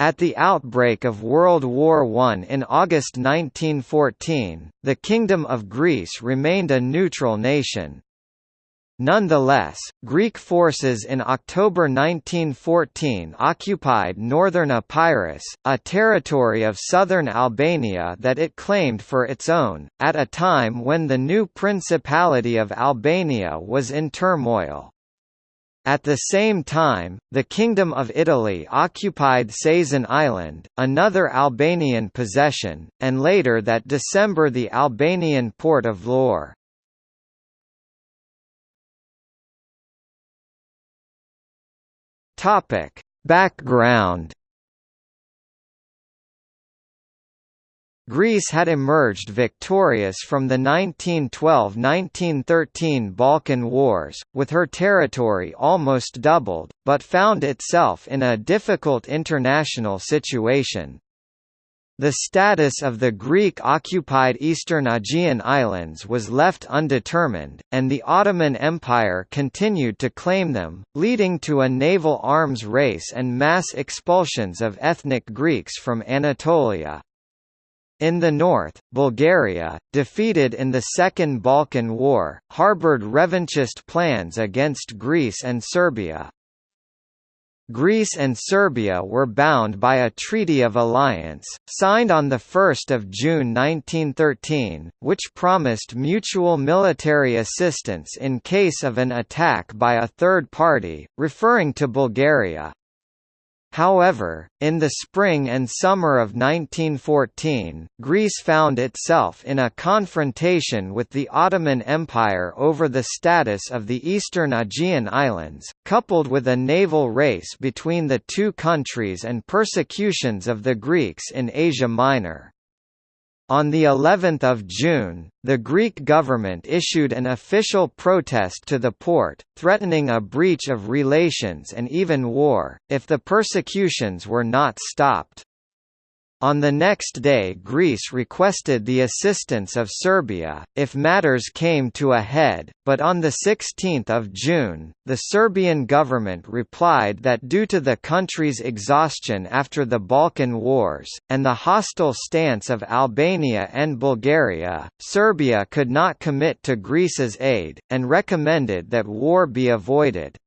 At the outbreak of World War I in August 1914, the Kingdom of Greece remained a neutral nation. Nonetheless, Greek forces in October 1914 occupied northern Epirus, a territory of southern Albania that it claimed for its own, at a time when the new Principality of Albania was in turmoil. At the same time, the Kingdom of Italy occupied Sazan Island, another Albanian possession, and later that December the Albanian port of Vlorë. Topic: Background Greece had emerged victorious from the 1912–1913 Balkan Wars, with her territory almost doubled, but found itself in a difficult international situation. The status of the Greek-occupied eastern Aegean islands was left undetermined, and the Ottoman Empire continued to claim them, leading to a naval arms race and mass expulsions of ethnic Greeks from Anatolia. In the north, Bulgaria, defeated in the Second Balkan War, harbored revanchist plans against Greece and Serbia. Greece and Serbia were bound by a Treaty of Alliance, signed on 1 June 1913, which promised mutual military assistance in case of an attack by a third party, referring to Bulgaria. However, in the spring and summer of 1914, Greece found itself in a confrontation with the Ottoman Empire over the status of the eastern Aegean Islands, coupled with a naval race between the two countries and persecutions of the Greeks in Asia Minor. On the 11th of June, the Greek government issued an official protest to the Porte, threatening a breach of relations and even war, if the persecutions were not stopped. On the next day Greece requested the assistance of Serbia, if matters came to a head, but on 16 June, the Serbian government replied that due to the country's exhaustion after the Balkan Wars, and the hostile stance of Albania and Bulgaria, Serbia could not commit to Greece's aid, and recommended that war be avoided.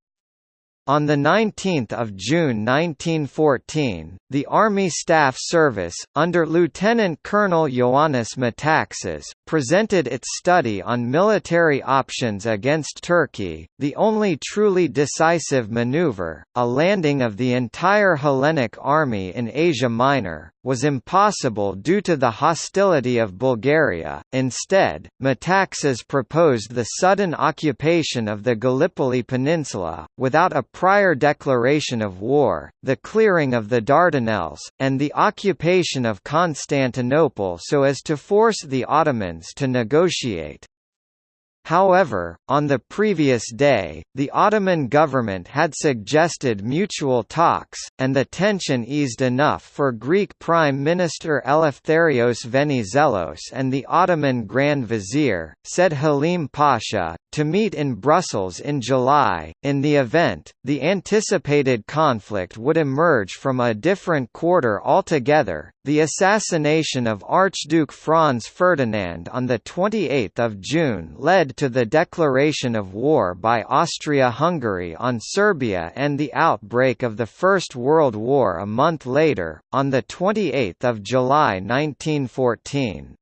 On 19 June 1914, the Army Staff Service, under Lieutenant Colonel Ioannis Metaxas, presented its study on military options against Turkey, the only truly decisive maneuver, a landing of the entire Hellenic army in Asia Minor, was impossible due to the hostility of Bulgaria. Instead, Metaxas proposed the sudden occupation of the Gallipoli Peninsula, without a prior declaration of war, the clearing of the Dardanelles, and the occupation of Constantinople so as to force the Ottomans to negotiate. However, on the previous day, the Ottoman government had suggested mutual talks, and the tension eased enough for Greek Prime Minister Eleftherios Venizelos and the Ottoman Grand Vizier, Said Halim Pasha, to meet in Brussels in July. In the event, the anticipated conflict would emerge from a different quarter altogether. The assassination of Archduke Franz Ferdinand on the 28th of June led to the declaration of war by Austria-Hungary on Serbia and the outbreak of the First World War a month later, on the 28th of July 1914.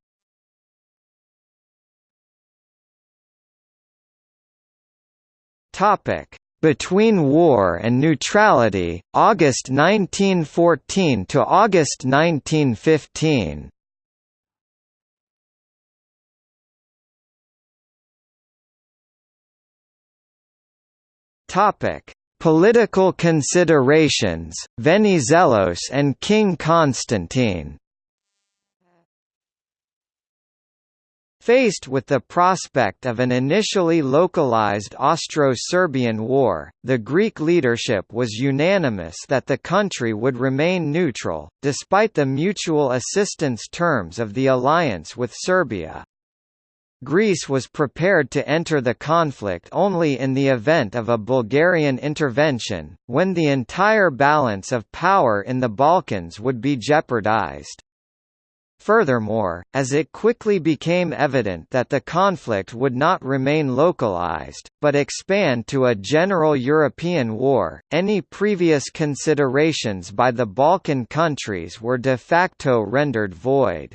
Topic: Between War and Neutrality, August 1914 to August 1915. Topic: Political considerations, Venizelos and King Constantine Faced with the prospect of an initially localized Austro-Serbian war, the Greek leadership was unanimous that the country would remain neutral, despite the mutual assistance terms of the alliance with Serbia. Greece was prepared to enter the conflict only in the event of a Bulgarian intervention, when the entire balance of power in the Balkans would be jeopardized. Furthermore, as it quickly became evident that the conflict would not remain localized, but expand to a general European war, any previous considerations by the Balkan countries were de facto rendered void.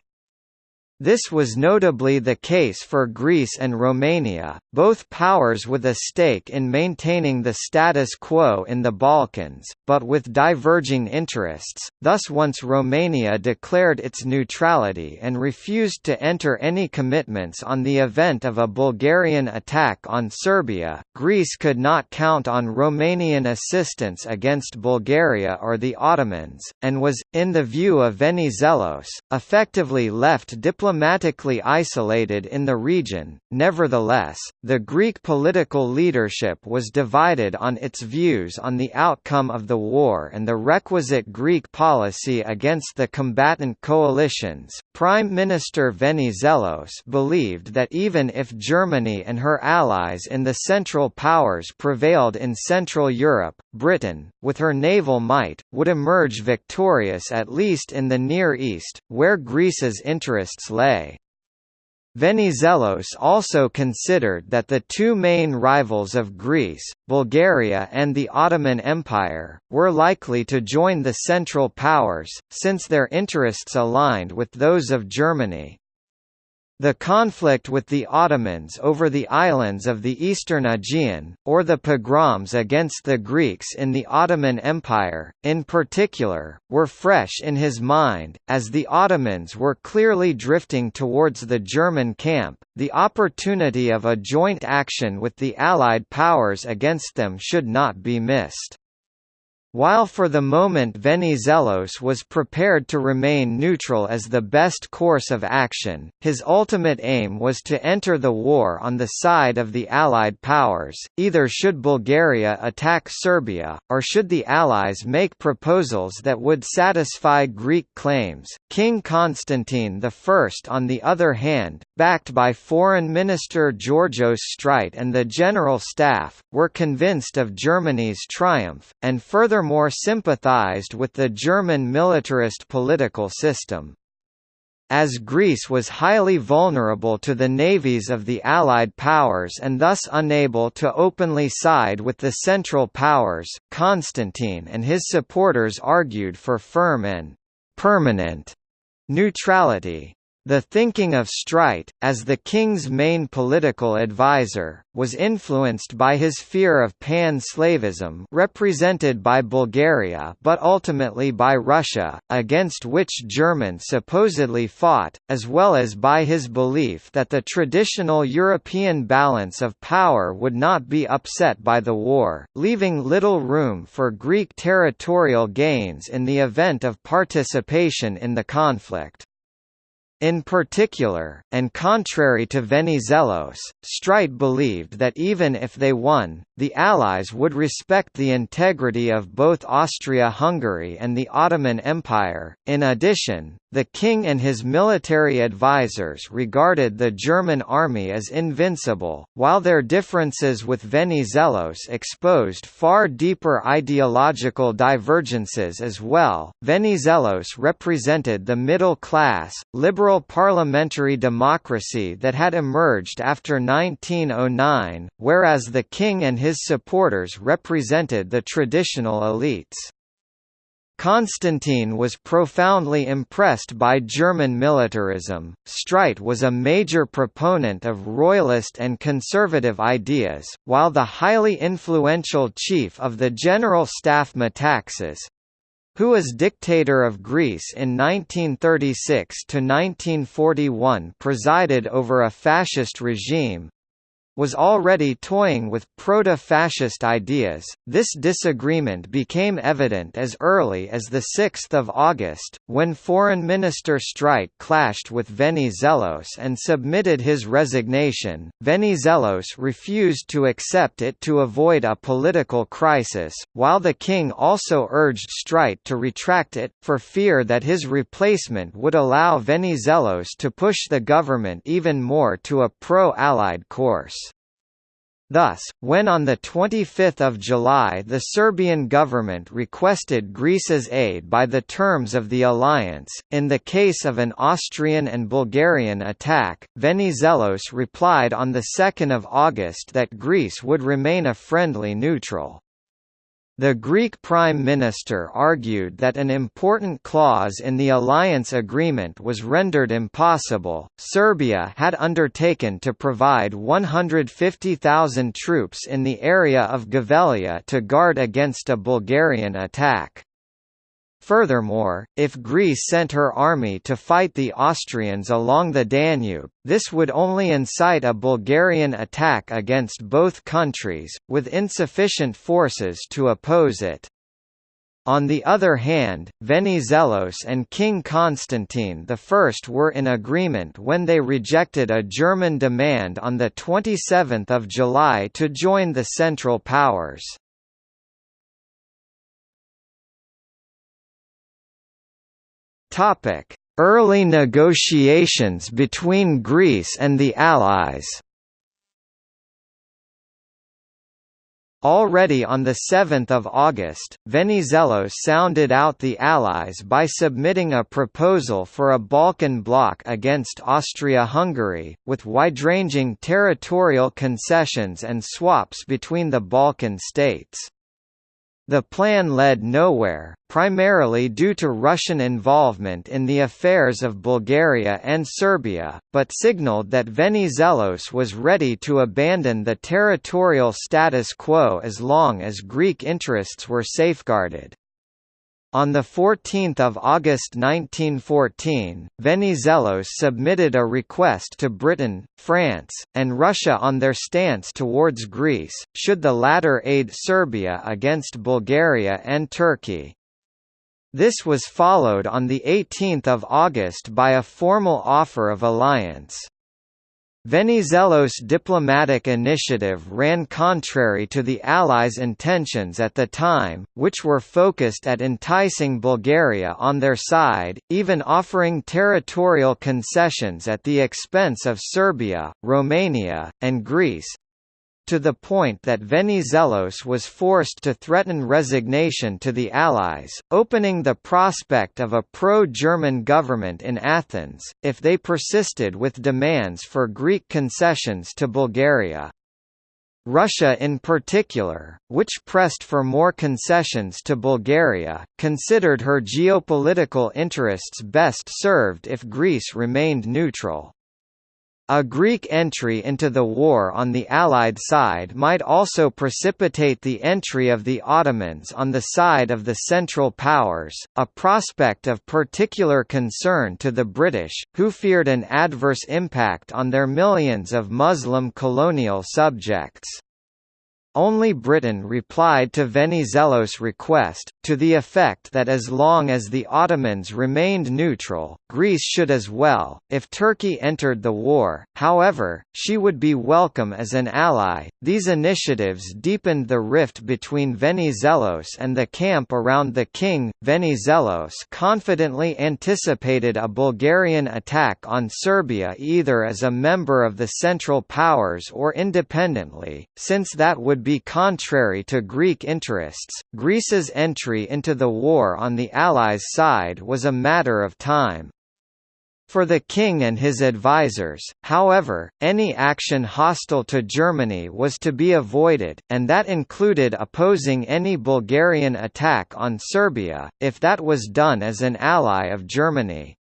This was notably the case for Greece and Romania, both powers with a stake in maintaining the status quo in the Balkans, but with diverging interests, thus once Romania declared its neutrality and refused to enter any commitments on the event of a Bulgarian attack on Serbia, Greece could not count on Romanian assistance against Bulgaria or the Ottomans, and was, in the view of Venizelos, effectively left diplomatically diplomatically isolated in the region. Nevertheless, the Greek political leadership was divided on its views on the outcome of the war and the requisite Greek policy against the combatant coalitions. Prime Minister Venizelos believed that even if Germany and her allies in the Central Powers prevailed in Central Europe, Britain, with her naval might, would emerge victorious at least in the Near East, where Greece's interests lay. Venizelos also considered that the two main rivals of Greece, Bulgaria and the Ottoman Empire, were likely to join the Central Powers, since their interests aligned with those of Germany. The conflict with the Ottomans over the islands of the eastern Aegean, or the pogroms against the Greeks in the Ottoman Empire, in particular, were fresh in his mind, as the Ottomans were clearly drifting towards the German camp. The opportunity of a joint action with the Allied powers against them should not be missed. While for the moment Venizelos was prepared to remain neutral as the best course of action, his ultimate aim was to enter the war on the side of the Allied powers, either should Bulgaria attack Serbia, or should the Allies make proposals that would satisfy Greek claims. King Constantine I on the other hand, backed by Foreign Minister Georgios Streit and the General Staff, were convinced of Germany's triumph, and further furthermore sympathized with the German militarist political system. As Greece was highly vulnerable to the navies of the Allied powers and thus unable to openly side with the Central Powers, Constantine and his supporters argued for firm and «permanent» neutrality. The thinking of Streit, as the king's main political advisor, was influenced by his fear of pan-Slavism represented by Bulgaria but ultimately by Russia, against which Germans supposedly fought, as well as by his belief that the traditional European balance of power would not be upset by the war, leaving little room for Greek territorial gains in the event of participation in the conflict. In particular, and contrary to Venizelos, Streit believed that even if they won, the Allies would respect the integrity of both Austria-Hungary and the Ottoman Empire. In addition, the king and his military advisers regarded the German army as invincible, while their differences with Venizelos exposed far deeper ideological divergences as well. Venizelos represented the middle class, liberal parliamentary democracy that had emerged after 1909, whereas the king and his supporters represented the traditional elites. Constantine was profoundly impressed by German militarism. Streit was a major proponent of royalist and conservative ideas, while the highly influential chief of the General Staff Metaxas who as dictator of Greece in 1936 to 1941 presided over a fascist regime was already toying with proto-fascist ideas. This disagreement became evident as early as the 6th of August, when Foreign Minister Streit clashed with Venizelos and submitted his resignation. Venizelos refused to accept it to avoid a political crisis, while the king also urged Streit to retract it, for fear that his replacement would allow Venizelos to push the government even more to a pro-Allied course. Thus, when on 25 July the Serbian government requested Greece's aid by the terms of the alliance, in the case of an Austrian and Bulgarian attack, Venizelos replied on 2 August that Greece would remain a friendly neutral. The Greek Prime Minister argued that an important clause in the alliance agreement was rendered impossible. Serbia had undertaken to provide 150,000 troops in the area of Gevgelija to guard against a Bulgarian attack. Furthermore, if Greece sent her army to fight the Austrians along the Danube, this would only incite a Bulgarian attack against both countries, with insufficient forces to oppose it. On the other hand, Venizelos and King Constantine I were in agreement when they rejected a German demand on 27 July to join the Central Powers. Topic: Early negotiations between Greece and the Allies. Already on 7 August, Venizelos sounded out the Allies by submitting a proposal for a Balkan bloc against Austria-Hungary, with wide-ranging territorial concessions and swaps between the Balkan states. The plan led nowhere, primarily due to Russian involvement in the affairs of Bulgaria and Serbia, but signaled that Venizelos was ready to abandon the territorial status quo as long as Greek interests were safeguarded. On 14 August 1914, Venizelos submitted a request to Britain, France, and Russia on their stance towards Greece, should the latter aid Serbia against Bulgaria and Turkey. This was followed on 18 August by a formal offer of alliance. Venizelos' diplomatic initiative ran contrary to the Allies' intentions at the time, which were focused at enticing Bulgaria on their side, even offering territorial concessions at the expense of Serbia, Romania, and Greece, to the point that Venizelos was forced to threaten resignation to the Allies, opening the prospect of a pro-German government in Athens, if they persisted with demands for Greek concessions to Bulgaria. Russia in particular, which pressed for more concessions to Bulgaria, considered her geopolitical interests best served if Greece remained neutral. A Greek entry into the war on the Allied side might also precipitate the entry of the Ottomans on the side of the Central Powers, a prospect of particular concern to the British, who feared an adverse impact on their millions of Muslim colonial subjects. Only Britain replied to Venizelos' request, to the effect that as long as the Ottomans remained neutral, Greece should as well. If Turkey entered the war, however, she would be welcome as an ally. These initiatives deepened the rift between Venizelos and the camp around the king. Venizelos confidently anticipated a Bulgarian attack on Serbia either as a member of the Central Powers or independently, since that would be contrary to Greek interests. Greece's entry into the war on the Allies' side was a matter of time. For the king and his advisers, however, any action hostile to Germany was to be avoided, and that included opposing any Bulgarian attack on Serbia, if that was done as an ally of Germany.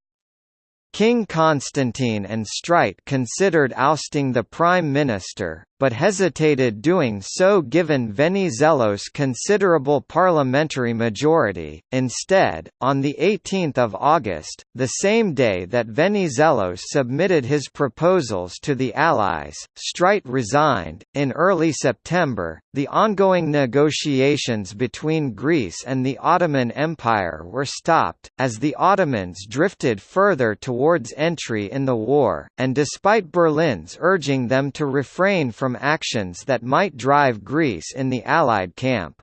King Constantine and Streit considered ousting the Prime Minister, but hesitated doing so given Venizelos' considerable parliamentary majority. Instead, on 18 August, the same day that Venizelos submitted his proposals to the Allies, Streit resigned. In early September, the ongoing negotiations between Greece and the Ottoman Empire were stopped, as the Ottomans drifted further towards entry in the war, and despite Berlin's urging them to refrain from actions that might drive Greece in the Allied camp.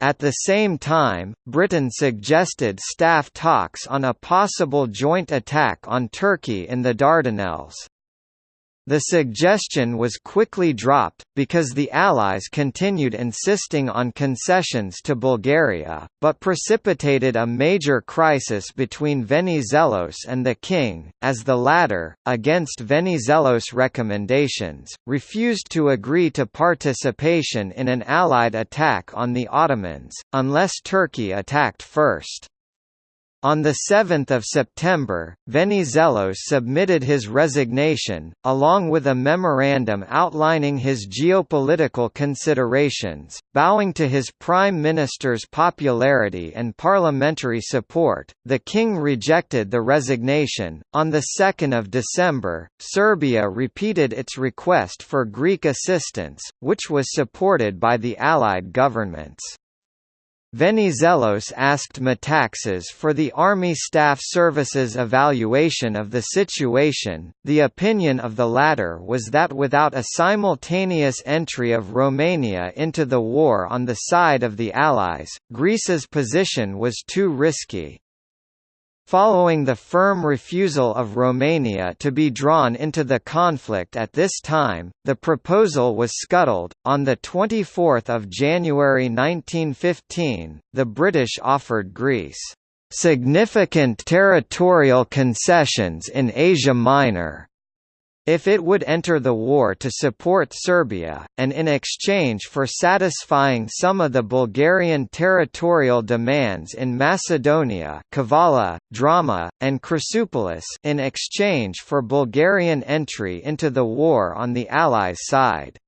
At the same time, Britain suggested staff talks on a possible joint attack on Turkey in the Dardanelles. The suggestion was quickly dropped, because the Allies continued insisting on concessions to Bulgaria, but precipitated a major crisis between Venizelos and the king, as the latter, against Venizelos' recommendations, refused to agree to participation in an Allied attack on the Ottomans, unless Turkey attacked first. On 7 September, Venizelos submitted his resignation, along with a memorandum outlining his geopolitical considerations, bowing to his prime minister's popularity and parliamentary support. The king rejected the resignation. On 2 December, Serbia repeated its request for Greek assistance, which was supported by the Allied governments. Venizelos asked Metaxas for the Army Staff Service's evaluation of the situation. The opinion of the latter was that without a simultaneous entry of Romania into the war on the side of the Allies, Greece's position was too risky. Following the firm refusal of Romania to be drawn into the conflict at this time, the proposal was scuttled. On the 24th of January 1915, the British offered Greece significant territorial concessions in Asia Minor, if it would enter the war to support Serbia, and in exchange for satisfying some of the Bulgarian territorial demands in Macedonia Kavala, Drama, and Chrysopolis in exchange for Bulgarian entry into the war on the Allies' side.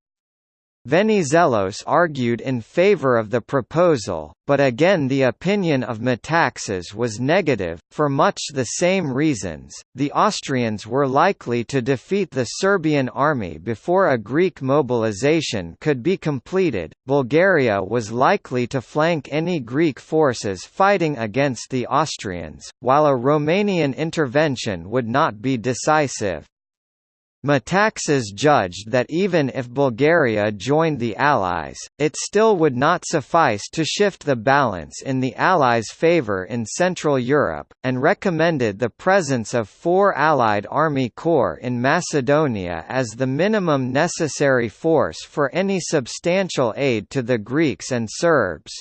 Venizelos argued in favor of the proposal, but again the opinion of Metaxas was negative, for much the same reasons. The Austrians were likely to defeat the Serbian army before a Greek mobilization could be completed. Bulgaria was likely to flank any Greek forces fighting against the Austrians, while a Romanian intervention would not be decisive. Metaxas judged that even if Bulgaria joined the Allies, it still would not suffice to shift the balance in the Allies' favour in Central Europe, and recommended the presence of four Allied army corps in Macedonia as the minimum necessary force for any substantial aid to the Greeks and Serbs.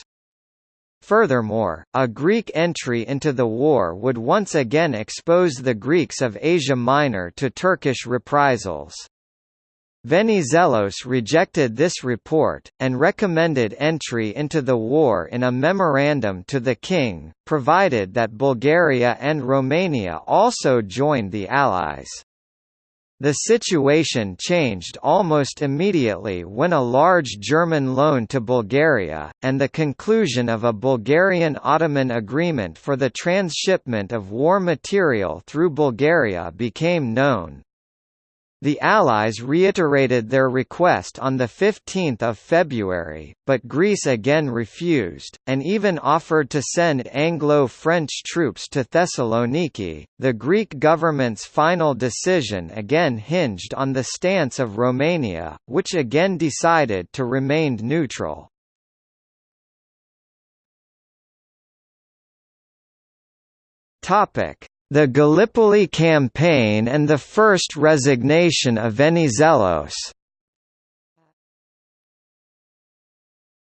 Furthermore, a Greek entry into the war would once again expose the Greeks of Asia Minor to Turkish reprisals. Venizelos rejected this report, and recommended entry into the war in a memorandum to the king, provided that Bulgaria and Romania also joined the Allies. The situation changed almost immediately when a large German loan to Bulgaria, and the conclusion of a Bulgarian-Ottoman agreement for the transshipment of war material through Bulgaria became known. The Allies reiterated their request on 15 February, but Greece again refused, and even offered to send Anglo-French troops to Thessaloniki. The Greek government's final decision again hinged on the stance of Romania, which again decided to remain neutral. Topic: the Gallipoli campaign and the first resignation of Venizelos.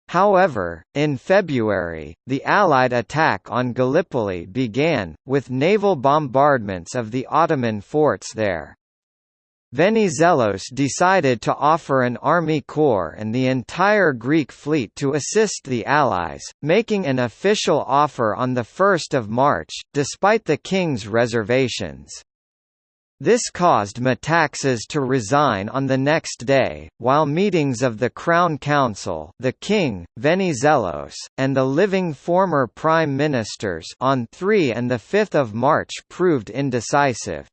However, in February, the Allied attack on Gallipoli began, with naval bombardments of the Ottoman forts there. Venizelos decided to offer an army corps and the entire Greek fleet to assist the Allies, making an official offer on 1 March, despite the king's reservations. This caused Metaxas to resign on the next day, while meetings of the Crown Council the King, Venizelos, and the living former Prime Ministers on 3 and 5 March proved indecisive.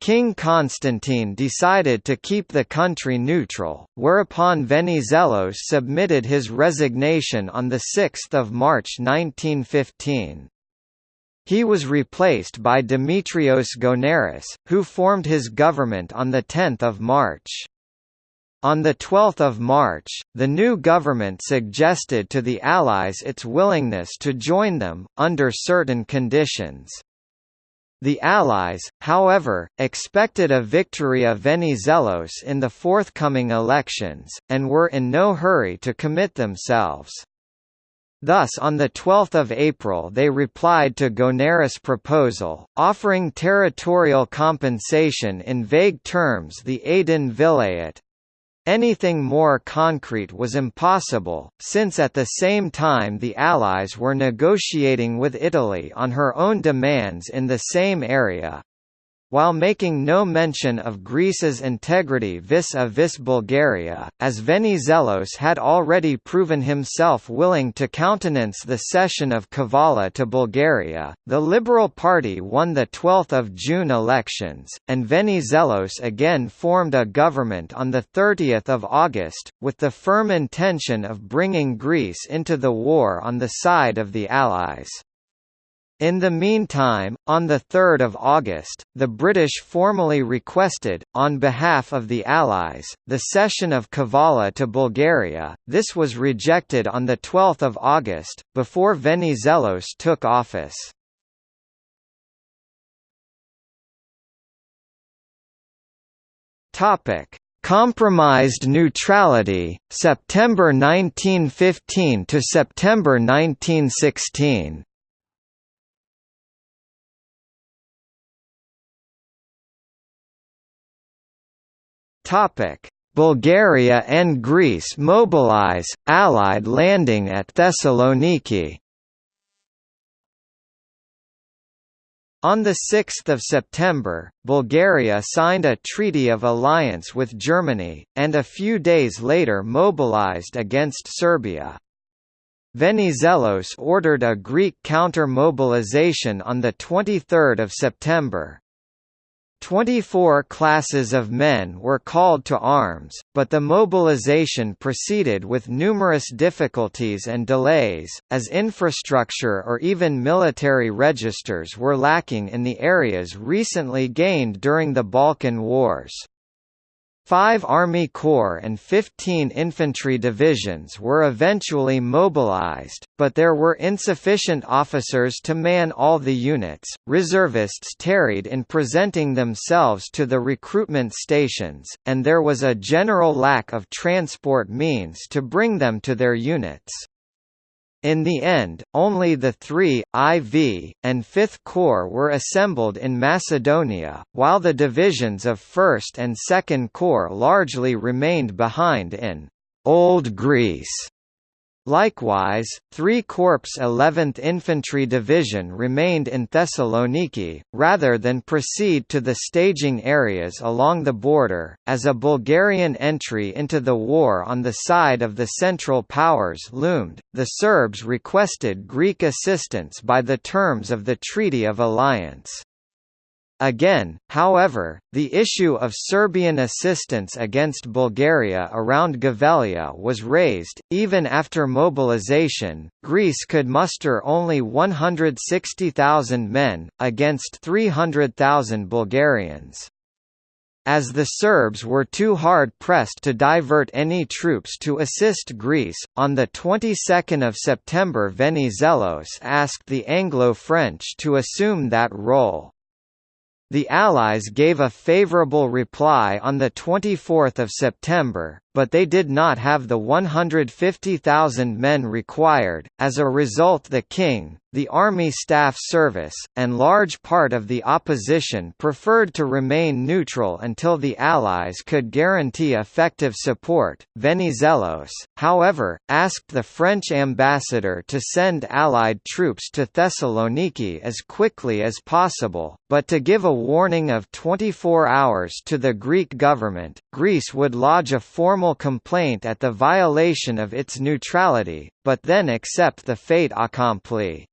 King Constantine decided to keep the country neutral, whereupon Venizelos submitted his resignation on 6 March 1915. He was replaced by Demetrios Gounaris, who formed his government on 10 March. On 12 March, the new government suggested to the Allies its willingness to join them, under certain conditions. The Allies, however, expected a victory of Venizelos in the forthcoming elections, and were in no hurry to commit themselves. Thus on 12 April they replied to Gounaris' proposal, offering territorial compensation in vague terms the Aydin Vilayet. Anything more concrete was impossible, since at the same time the Allies were negotiating with Italy on her own demands in the same area, while making no mention of Greece's integrity vis-a-vis -vis Bulgaria, as Venizelos had already proven himself willing to countenance the cession of Kavala to Bulgaria. The Liberal Party won the 12th of June elections, and Venizelos again formed a government on the 30th of August, with the firm intention of bringing Greece into the war on the side of the Allies. In the meantime, on 3 August, the British formally requested, on behalf of the Allies, the cession of Kavala to Bulgaria. This was rejected on 12 August, before Venizelos took office. Compromised neutrality, September 1915 to September 1916 Topic: Bulgaria and Greece mobilize, Allied landing at Thessaloniki. On 6 September, Bulgaria signed a treaty of alliance with Germany, and a few days later mobilized against Serbia. Venizelos ordered a Greek counter-mobilization on 23 September. Twenty-four classes of men were called to arms, but the mobilization proceeded with numerous difficulties and delays, as infrastructure or even military registers were lacking in the areas recently gained during the Balkan Wars. Five Army Corps and 15 infantry divisions were eventually mobilized, but there were insufficient officers to man all the units. Reservists tarried in presenting themselves to the recruitment stations, and there was a general lack of transport means to bring them to their units. In the end, only the 3, IV, and 5th Corps were assembled in Macedonia, while the divisions of 1st and 2nd Corps largely remained behind in «Old Greece» Likewise, 3 Corps 11th Infantry Division remained in Thessaloniki, rather than proceed to the staging areas along the border. As a Bulgarian entry into the war on the side of the Central Powers loomed, the Serbs requested Greek assistance by the terms of the Treaty of Alliance. Again, however, the issue of Serbian assistance against Bulgaria around Gevgelija was raised. Even after mobilization, Greece could muster only 160,000 men, against 300,000 Bulgarians. As the Serbs were too hard pressed to divert any troops to assist Greece, on the 22nd of September Venizelos asked the Anglo-French to assume that role. The Allies gave a favourable reply on 24 September, but they did not have the 150,000 men required. As a result, the king, the Army Staff Service, and large part of the opposition preferred to remain neutral until the Allies could guarantee effective support. Venizelos, however, asked the French ambassador to send Allied troops to Thessaloniki as quickly as possible, but to give a warning of 24 hours to the Greek government. Greece would lodge a formal complaint at the violation of its neutrality, but then accept the fait accompli.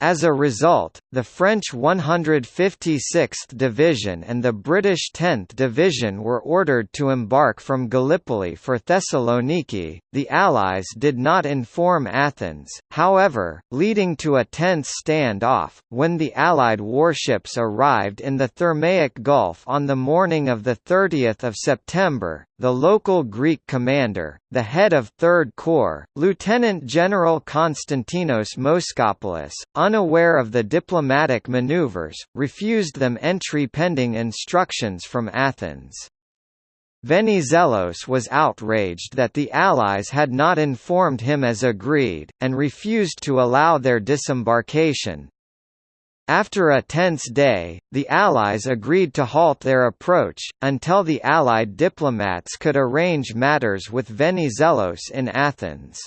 As a result, the French 156th Division and the British 10th Division were ordered to embark from Gallipoli for Thessaloniki. The Allies did not inform Athens, however, leading to a tense standoff. When the Allied warships arrived in the Thermaic Gulf on the morning of 30 September, the local Greek commander, the head of Third Corps, Lieutenant General Konstantinos Moschopoulos, unaware of the diplomatic maneuvers, refused them entry pending instructions from Athens. Venizelos was outraged that the Allies had not informed him as agreed, and refused to allow their disembarkation, after a tense day, the Allies agreed to halt their approach, until the Allied diplomats could arrange matters with Venizelos in Athens.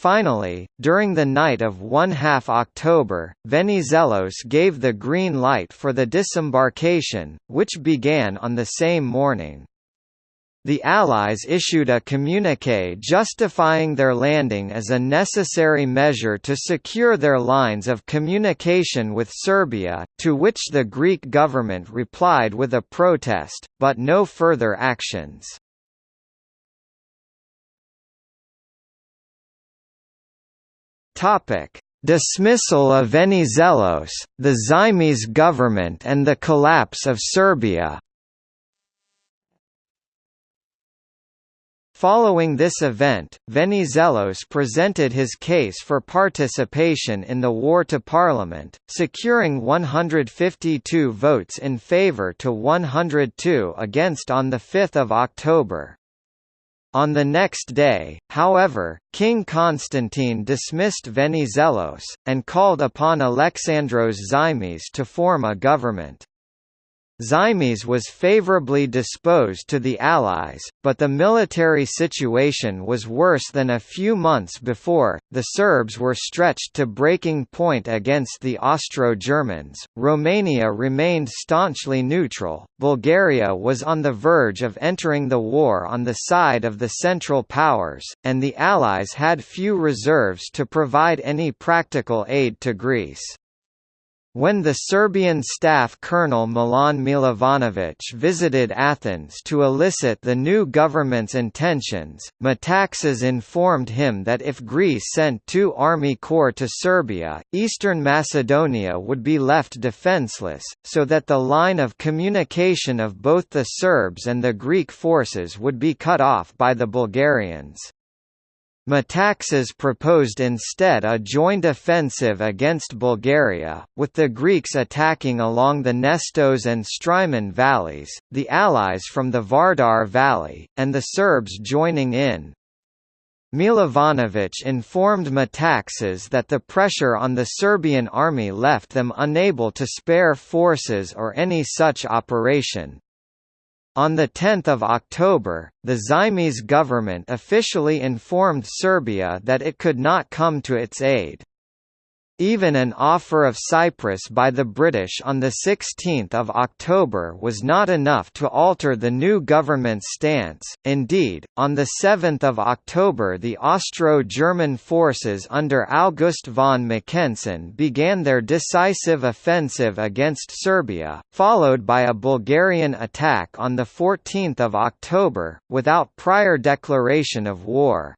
Finally, during the night of 1 half October, Venizelos gave the green light for the disembarkation, which began on the same morning. The Allies issued a communiqué justifying their landing as a necessary measure to secure their lines of communication with Serbia, to which the Greek government replied with a protest, but no further actions. Dismissal of Venizelos, the Zaimis government and the collapse of Serbia Following this event, Venizelos presented his case for participation in the war to Parliament, securing 152 votes in favour to 102 against on 5 October. On the next day, however, King Constantine dismissed Venizelos, and called upon Alexandros Zaimis to form a government. Zaimis was favorably disposed to the Allies, but the military situation was worse than a few months before. The Serbs were stretched to breaking point against the Austro-Germans. Romania remained staunchly neutral. Bulgaria was on the verge of entering the war on the side of the Central Powers, and the Allies had few reserves to provide any practical aid to Greece. When the Serbian staff colonel Milan Milovanovic visited Athens to elicit the new government's intentions, Metaxas informed him that if Greece sent two army corps to Serbia, eastern Macedonia would be left defenseless, so that the line of communication of both the Serbs and the Greek forces would be cut off by the Bulgarians. Metaxas proposed instead a joint offensive against Bulgaria, with the Greeks attacking along the Nestos and Strymon valleys, the Allies from the Vardar Valley, and the Serbs joining in. Milovanovic informed Metaxas that the pressure on the Serbian army left them unable to spare forces or any such operation. On 10 October, the Zaimis government officially informed Serbia that it could not come to its aid. Even an offer of Cyprus by the British on 16 October was not enough to alter the new government's stance, indeed, on 7 October the Austro-German forces under August von Mackensen began their decisive offensive against Serbia, followed by a Bulgarian attack on 14 October, without prior declaration of war.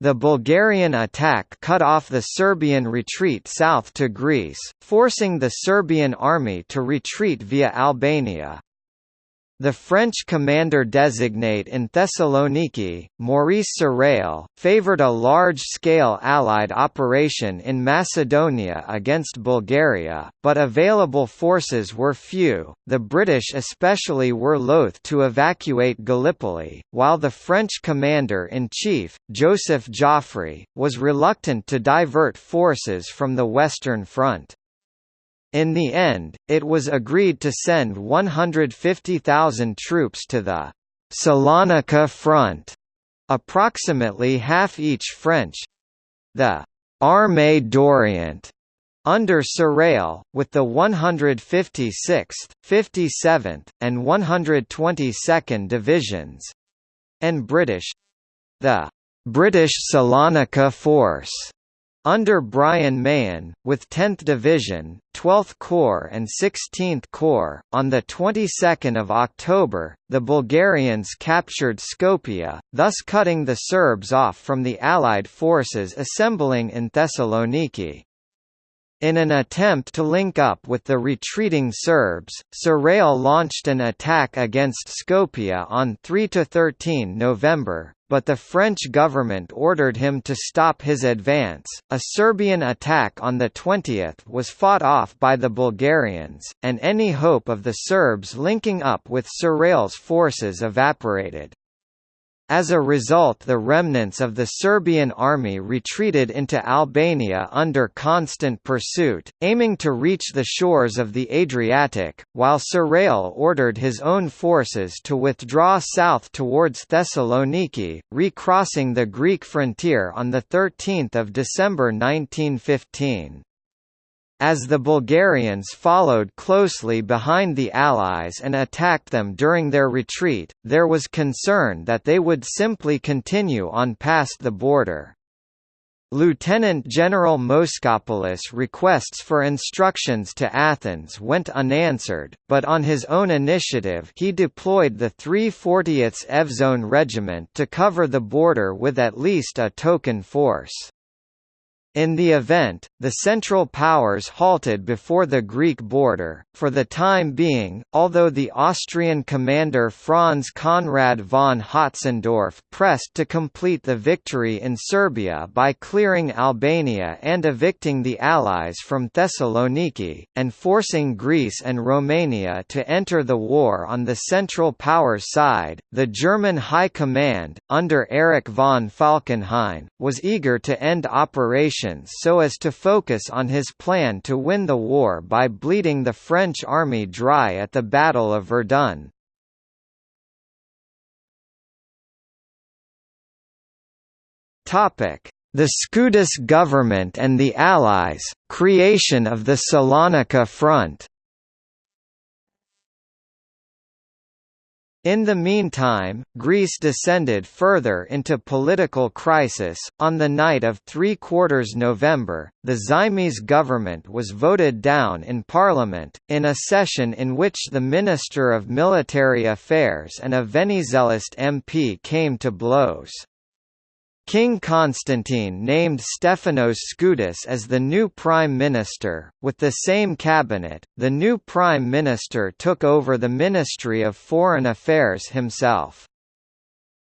The Bulgarian attack cut off the Serbian retreat south to Greece, forcing the Serbian army to retreat via Albania. The French commander-designate in Thessaloniki, Maurice Sarrail, favoured a large-scale Allied operation in Macedonia against Bulgaria, but available forces were few. The British especially were loath to evacuate Gallipoli, while the French commander-in-chief, Joseph Joffre, was reluctant to divert forces from the Western Front. In the end, it was agreed to send 150,000 troops to the Salonika front, approximately half each French—the Armée d'Orient, under Sarrail, with the 156th, 57th, and 122nd Divisions, and British—the British Salonika Force under Bryan Mahon, with 10th Division, 12th Corps and 16th Corps, on the 22nd of October, the Bulgarians captured Skopje, thus cutting the Serbs off from the Allied forces assembling in Thessaloniki. In an attempt to link up with the retreating Serbs, Sarrail launched an attack against Skopje on 3–13 November, but the French government ordered him to stop his advance. A Serbian attack on the 20th was fought off by the Bulgarians, and any hope of the Serbs linking up with Sarrail's forces evaporated. As a result the remnants of the Serbian army retreated into Albania under constant pursuit, aiming to reach the shores of the Adriatic, while Sarrail ordered his own forces to withdraw south towards Thessaloniki, recrossing the Greek frontier on 13 December 1915. As the Bulgarians followed closely behind the Allies and attacked them during their retreat, there was concern that they would simply continue on past the border. Lieutenant General Moschopoulos' requests for instructions to Athens went unanswered, but on his own initiative he deployed the 340th Evzone Regiment to cover the border with at least a token force. In the event, the Central Powers halted before the Greek border, for the time being, although the Austrian commander Franz Conrad von Hötzendorf pressed to complete the victory in Serbia by clearing Albania and evicting the Allies from Thessaloniki, and forcing Greece and Romania to enter the war on the Central Powers side, the German High Command, under Erich von Falkenhayn, was eager to end operations so as to focus on his plan to win the war by bleeding the French army dry at the Battle of Verdun. The Skoudas government and the Allies, creation of the Salonika Front In the meantime, Greece descended further into political crisis. On the night of 3 quarters November, the Zaimis government was voted down in parliament, in a session in which the Minister of Military Affairs and a Venizelist MP came to blows. King Constantine named Stephanos Skoudas as the new prime minister. With the same cabinet, the new prime minister took over the Ministry of Foreign Affairs himself.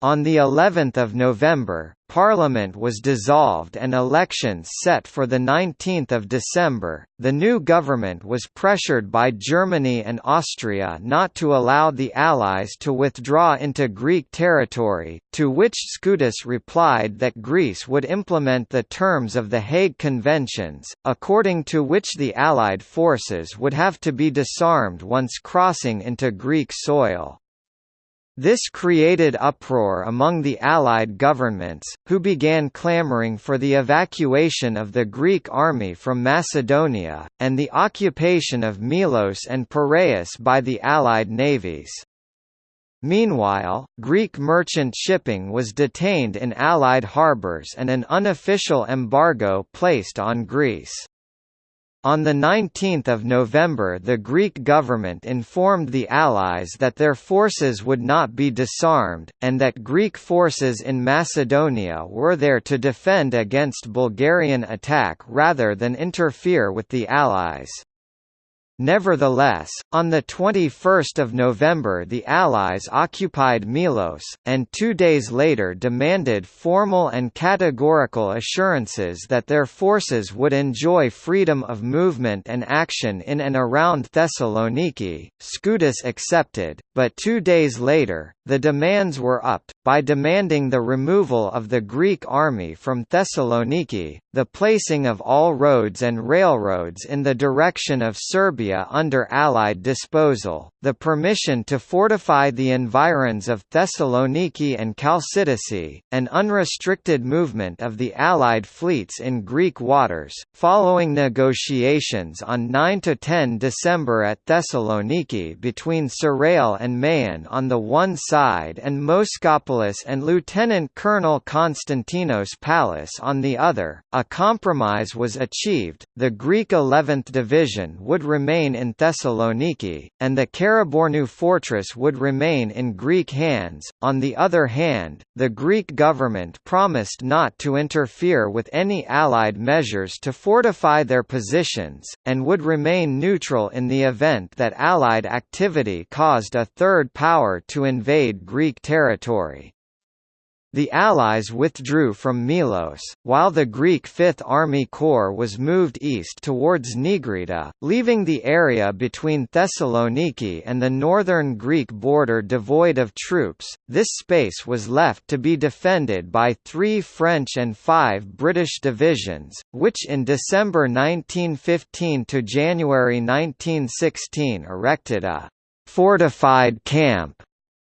On the 11th of November, Parliament was dissolved and elections set for the 19th of December. The new government was pressured by Germany and Austria not to allow the Allies to withdraw into Greek territory, to which Skoudas replied that Greece would implement the terms of the Hague Conventions, according to which the Allied forces would have to be disarmed once crossing into Greek soil. This created uproar among the Allied governments, who began clamoring for the evacuation of the Greek army from Macedonia, and the occupation of Milos and Piraeus by the Allied navies. Meanwhile, Greek merchant shipping was detained in Allied harbours and an unofficial embargo placed on Greece. On 19 November the Greek government informed the Allies that their forces would not be disarmed, and that Greek forces in Macedonia were there to defend against Bulgarian attack rather than interfere with the Allies. Nevertheless, on 21 November the Allies occupied Milos, and two days later demanded formal and categorical assurances that their forces would enjoy freedom of movement and action in and around Thessaloniki. Skoutas accepted, but two days later, the demands were upped, by demanding the removal of the Greek army from Thessaloniki, the placing of all roads and railroads in the direction of Serbia under Allied disposal, the permission to fortify the environs of Thessaloniki and Chalcidice, an unrestricted movement of the Allied fleets in Greek waters, following negotiations on 9–10 December at Thessaloniki between Sarrail and Mahon on the one side and Moschopoulos and Lieutenant Colonel Konstantinos Pallas on the other, a compromise was achieved, the Greek 11th Division would remain in Thessaloniki, and the Karabornou fortress would remain in Greek hands. On the other hand, the Greek government promised not to interfere with any Allied measures to fortify their positions, and would remain neutral in the event that Allied activity caused a third power to invade Greek territory. The Allies withdrew from Milos, while the Greek Fifth Army Corps was moved east towards Nigrita, leaving the area between Thessaloniki and the northern Greek border devoid of troops. This space was left to be defended by three French and five British divisions, which in December 1915 to January 1916 erected a fortified camp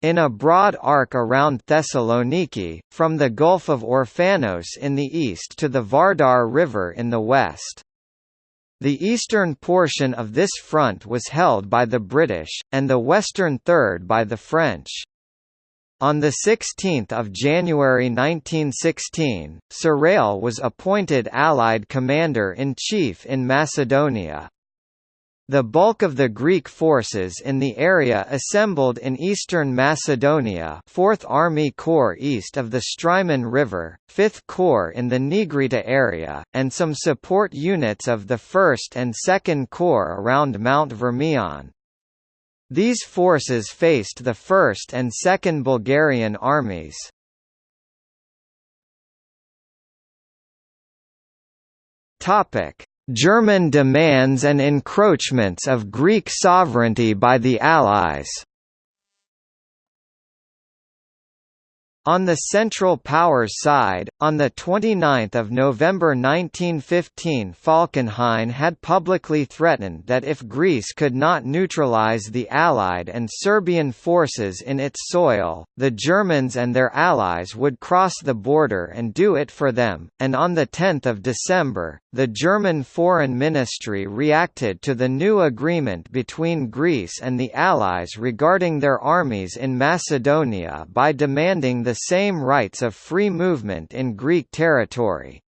in a broad arc around Thessaloniki, from the Gulf of Orphanos in the east to the Vardar River in the west. The eastern portion of this front was held by the British, and the western third by the French. On 16 January 1916, Sarrail was appointed Allied Commander-in-Chief in Macedonia. The bulk of the Greek forces in the area assembled in eastern Macedonia 4th Army Corps east of the Strymon River, 5th Corps in the Nigrita area, and some support units of the 1st and 2nd Corps around Mount Vermion. These forces faced the 1st and 2nd Bulgarian armies. German demands and encroachments of Greek sovereignty by the Allies. On the Central Powers side, on 29 November 1915 Falkenhayn had publicly threatened that if Greece could not neutralize the Allied and Serbian forces in its soil, the Germans and their allies would cross the border and do it for them, and on 10 December, the German Foreign Ministry reacted to the new agreement between Greece and the Allies regarding their armies in Macedonia by demanding the same rights of free movement in Greek territory.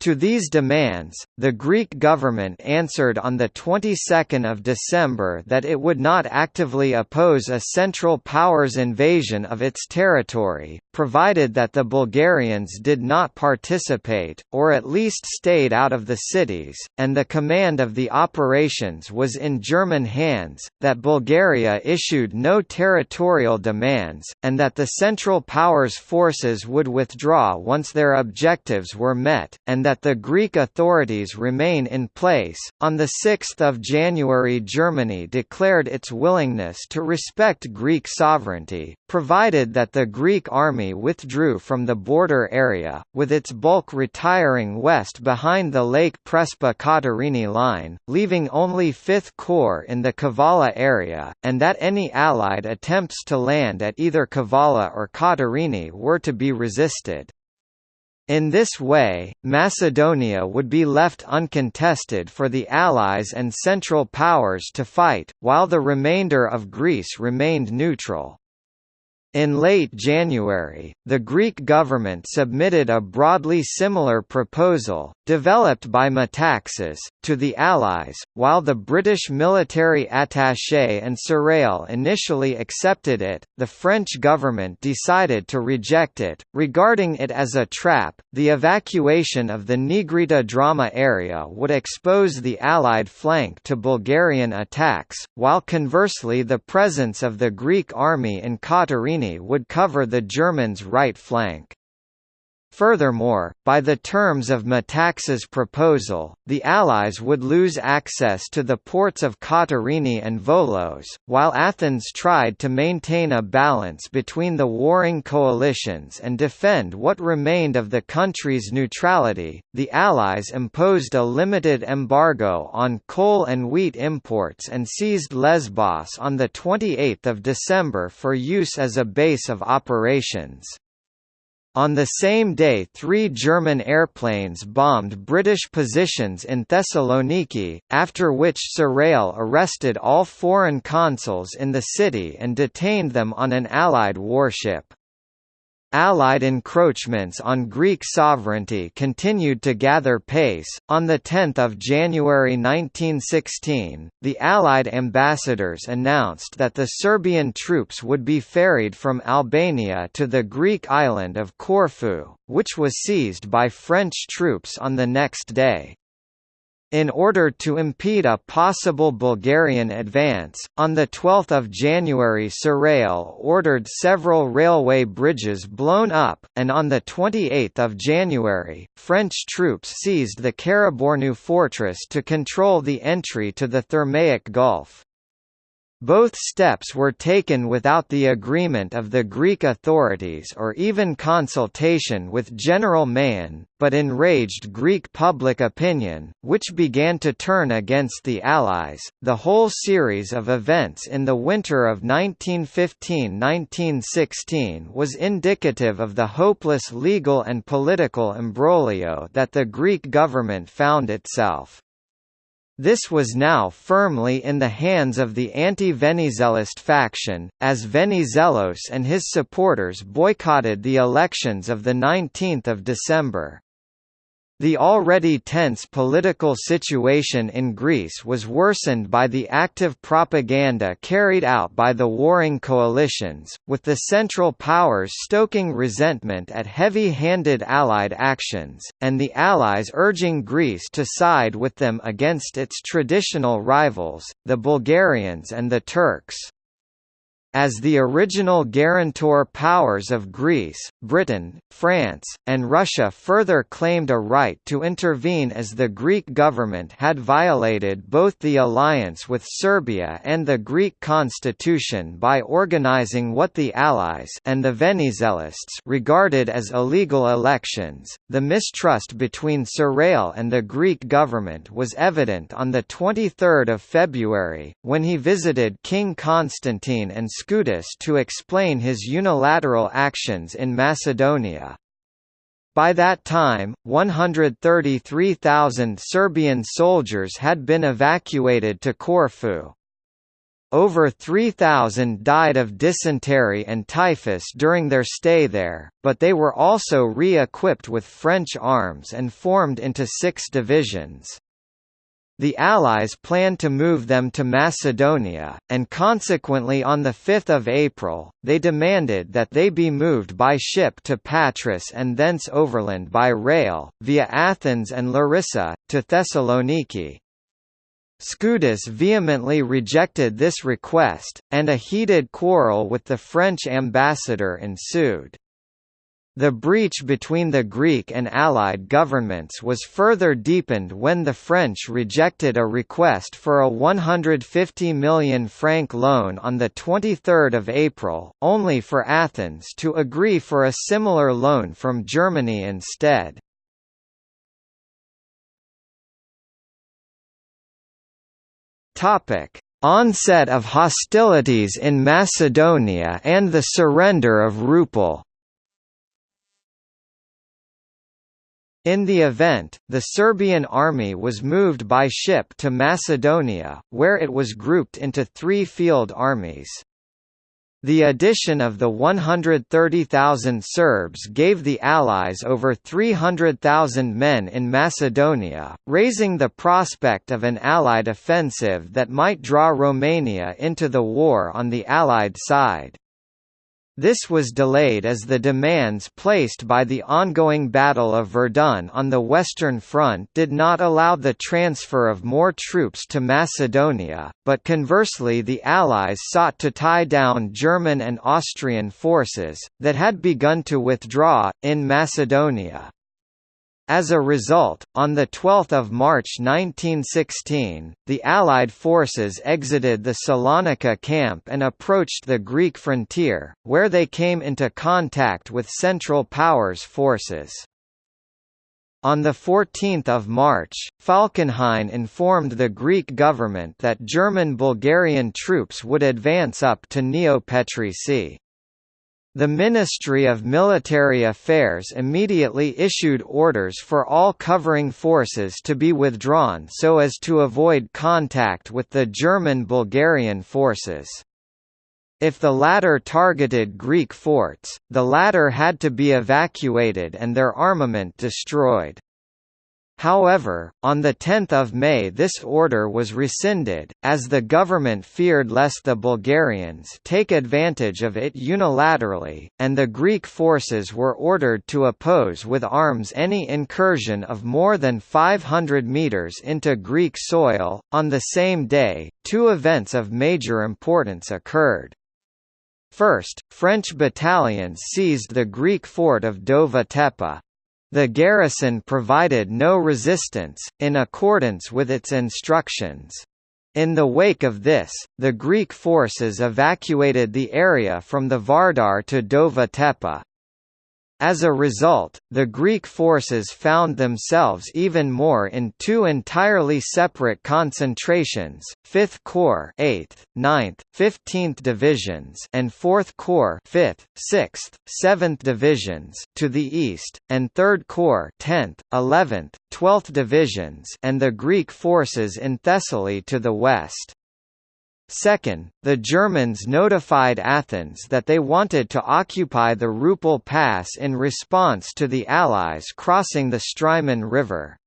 To these demands, the Greek government answered on the 22nd of December that it would not actively oppose a Central Powers invasion of its territory, provided that the Bulgarians did not participate, or at least stayed out of the cities, and the command of the operations was in German hands, that Bulgaria issued no territorial demands, and that the Central Powers forces would withdraw once their objectives were met, and that the Greek authorities remain in place. On 6 January Germany declared its willingness to respect Greek sovereignty, provided that the Greek army withdrew from the border area, with its bulk retiring west behind the Lake Prespa Katerini line, leaving only 5th Corps in the Kavala area, and that any Allied attempts to land at either Kavala or Katerini were to be resisted. In this way, Macedonia would be left uncontested for the Allies and Central Powers to fight, while the remainder of Greece remained neutral. In late January, the Greek government submitted a broadly similar proposal, developed by Metaxas, to the Allies, while the British military attaché and Sarrail initially accepted it, the French government decided to reject it, regarding it as a trap. The evacuation of the Nigrita drama area would expose the Allied flank to Bulgarian attacks, while conversely the presence of the Greek army in Would cover the Germans' right flank. Furthermore, by the terms of Metaxas' proposal, the Allies would lose access to the ports of Katerini and Volos, while Athens tried to maintain a balance between the warring coalitions and defend what remained of the country's neutrality. The Allies imposed a limited embargo on coal and wheat imports and seized Lesbos on the 28th of December for use as a base of operations. On the same day three German airplanes bombed British positions in Thessaloniki, after which Sarrail arrested all foreign consuls in the city and detained them on an Allied warship. Allied encroachments on Greek sovereignty continued to gather pace. On the 10th of January 1916, the Allied ambassadors announced that the Serbian troops would be ferried from Albania to the Greek island of Corfu, which was seized by French troops on the next day. In order to impede a possible Bulgarian advance, on 12 January Sarrail ordered several railway bridges blown up, and on 28 January, French troops seized the Karabornu fortress to control the entry to the Thermaic Gulf. Both steps were taken without the agreement of the Greek authorities or even consultation with General Mahon, but enraged Greek public opinion, which began to turn against the Allies. The whole series of events in the winter of 1915–1916 was indicative of the hopeless legal and political imbroglio that the Greek government found itself. This was now firmly in the hands of the anti-Venizelist faction, as Venizelos and his supporters boycotted the elections of 19 December. The already tense political situation in Greece was worsened by the active propaganda carried out by the warring coalitions, with the Central Powers stoking resentment at heavy-handed Allied actions, and the Allies urging Greece to side with them against its traditional rivals, the Bulgarians and the Turks. As the original guarantor powers of Greece, Britain, France, and Russia further claimed a right to intervene as the Greek government had violated both the alliance with Serbia and the Greek constitution by organizing what the Allies and the Venizelists regarded as illegal elections. The mistrust between Sarrail and the Greek government was evident on the 23rd of February when he visited King Constantine and Skoutas to explain his unilateral actions in Macedonia. By that time, 133,000 Serbian soldiers had been evacuated to Corfu. Over 3,000 died of dysentery and typhus during their stay there, but they were also re-equipped with French arms and formed into six divisions. The Allies planned to move them to Macedonia, and consequently on 5 April, they demanded that they be moved by ship to Patras and thence overland by rail, via Athens and Larissa, to Thessaloniki. Skoutas vehemently rejected this request, and a heated quarrel with the French ambassador ensued. The breach between the Greek and Allied governments was further deepened when the French rejected a request for a 150 million franc loan on 23 April, only for Athens to agree for a similar loan from Germany instead. Onset of hostilities in Macedonia and the surrender of Rupel In the event, the Serbian army was moved by ship to Macedonia, where it was grouped into three field armies. The addition of the 130,000 Serbs gave the Allies over 300,000 men in Macedonia, raising the prospect of an Allied offensive that might draw Romania into the war on the Allied side. This was delayed as the demands placed by the ongoing Battle of Verdun on the Western Front did not allow the transfer of more troops to Macedonia, but conversely the Allies sought to tie down German and Austrian forces, that had begun to withdraw, in Macedonia. As a result, on 12 March 1916, the Allied forces exited the Salonika camp and approached the Greek frontier, where they came into contact with Central Powers forces. On 14 March, Falkenhayn informed the Greek government that German-Bulgarian troops would advance up to Neo Petritsi. The Ministry of Military Affairs immediately issued orders for all covering forces to be withdrawn so as to avoid contact with the German-Bulgarian forces. If the latter targeted Greek forts, the latter had to be evacuated and their armament destroyed. However, on 10 May this order was rescinded, as the government feared lest the Bulgarians take advantage of it unilaterally, and the Greek forces were ordered to oppose with arms any incursion of more than 500 metres into Greek soil. On the same day, two events of major importance occurred. First, French battalions seized the Greek fort of Dova Tepe. The garrison provided no resistance, in accordance with its instructions. In the wake of this, the Greek forces evacuated the area from the Vardar to Dova Tepe. As a result, the Greek forces found themselves even more in two entirely separate concentrations, 5th Corps 8th, 9th, 15th Divisions and 4th Corps 5th, 6th, 7th Divisions to the east, and 3rd Corps 10th, 11th, 12th Divisions and the Greek forces in Thessaly to the west. Second, the Germans notified Athens that they wanted to occupy the Rupel Pass in response to the Allies crossing the Strymon River.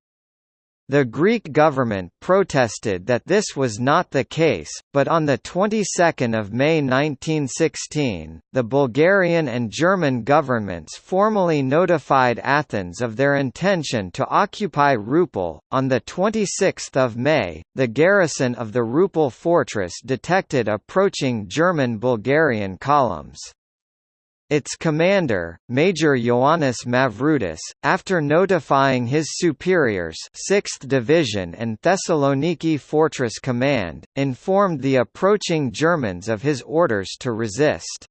The Greek government protested that this was not the case, but on the 22nd of May 1916, the Bulgarian and German governments formally notified Athens of their intention to occupy Rupel. On the 26th of May, the garrison of the Rupel fortress detected approaching German-Bulgarian columns. Its commander, Major Ioannis Mavroudis, after notifying his superiors 6th Division and Thessaloniki Fortress Command, informed the approaching Germans of his orders to resist.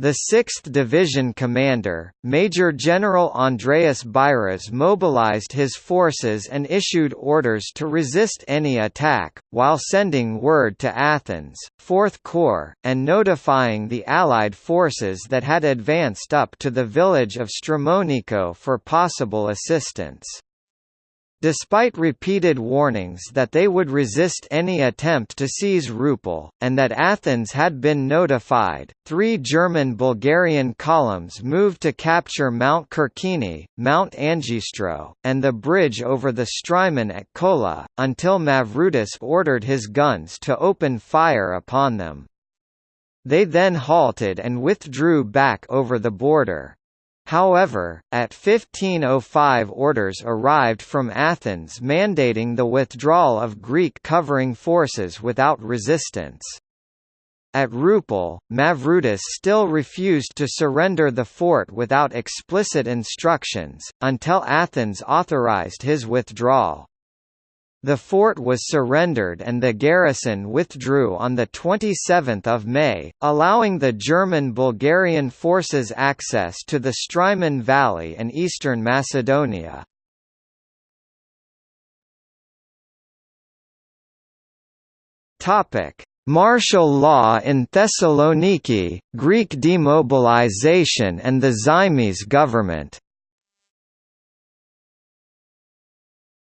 The 6th Division commander, Major General Andreas Bairas mobilized his forces and issued orders to resist any attack, while sending word to Athens, 4th Corps, and notifying the Allied forces that had advanced up to the village of Stramoniko for possible assistance. Despite repeated warnings that they would resist any attempt to seize Rupel, and that Athens had been notified, three German-Bulgarian columns moved to capture Mount Kirkini, Mount Angistro, and the bridge over the Strymon at Kola, until Mavroudis ordered his guns to open fire upon them. They then halted and withdrew back over the border. However, at 1505 orders arrived from Athens mandating the withdrawal of Greek covering forces without resistance. At Rupel, Mavroudis still refused to surrender the fort without explicit instructions, until Athens authorized his withdrawal. The fort was surrendered and the garrison withdrew on 27 May, allowing the German-Bulgarian forces access to the Strymon Valley and eastern Macedonia. Martial law in Thessaloniki, Greek demobilization and the Zaimis government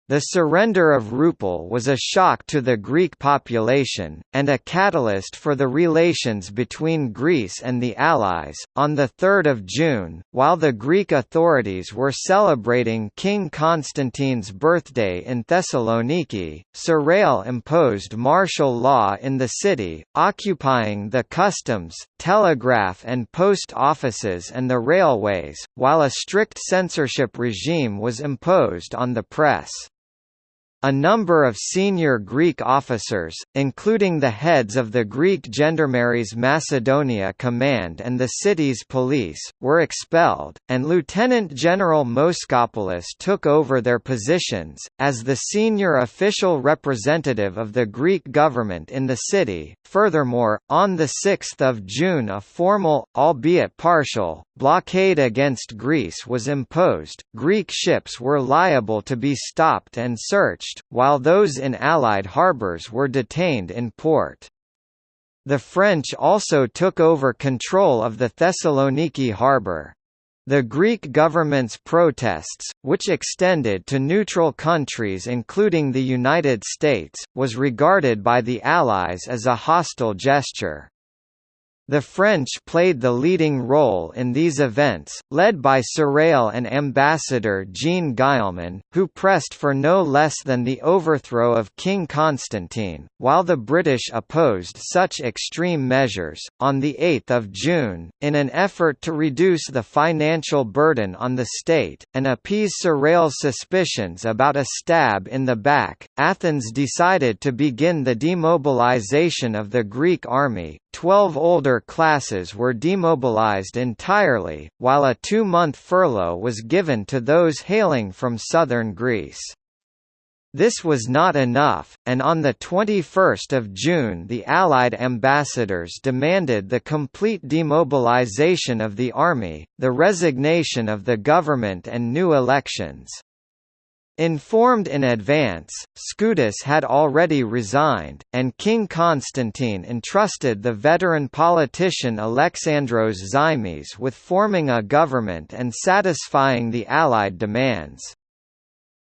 The surrender of Rupel was a shock to the Greek population, and a catalyst for the relations between Greece and the Allies. On 3 June, while the Greek authorities were celebrating King Constantine's birthday in Thessaloniki, Sarrail imposed martial law in the city, occupying the customs, telegraph and post offices and the railways, while a strict censorship regime was imposed on the press. A number of senior Greek officers, including the heads of the Greek Gendarmeries Macedonia Command and the city's police, were expelled, and Lieutenant General Moschopoulos took over their positions, as the senior official representative of the Greek government in the city. Furthermore, on 6 June a formal, albeit partial, blockade against Greece was imposed, Greek ships were liable to be stopped and searched, while those in Allied harbours were detained in port. The French also took over control of the Thessaloniki harbour. The Greek government's protests, which extended to neutral countries including the United States, was regarded by the Allies as a hostile gesture. The French played the leading role in these events, led by Sarrail and Ambassador Jean Guillemin, who pressed for no less than the overthrow of King Constantine, while the British opposed such extreme measures. On 8 June, in an effort to reduce the financial burden on the state, and appease Sarrail's suspicions about a stab in the back, Athens decided to begin the demobilization of the Greek army, Twelve older classes were demobilized entirely, while a two-month furlough was given to those hailing from southern Greece. This was not enough, and on 21 June the Allied ambassadors demanded the complete demobilization of the army, the resignation of the government and new elections. Informed in advance, Skoutas had already resigned, and King Constantine entrusted the veteran politician Alexandros Zaimis with forming a government and satisfying the Allied demands.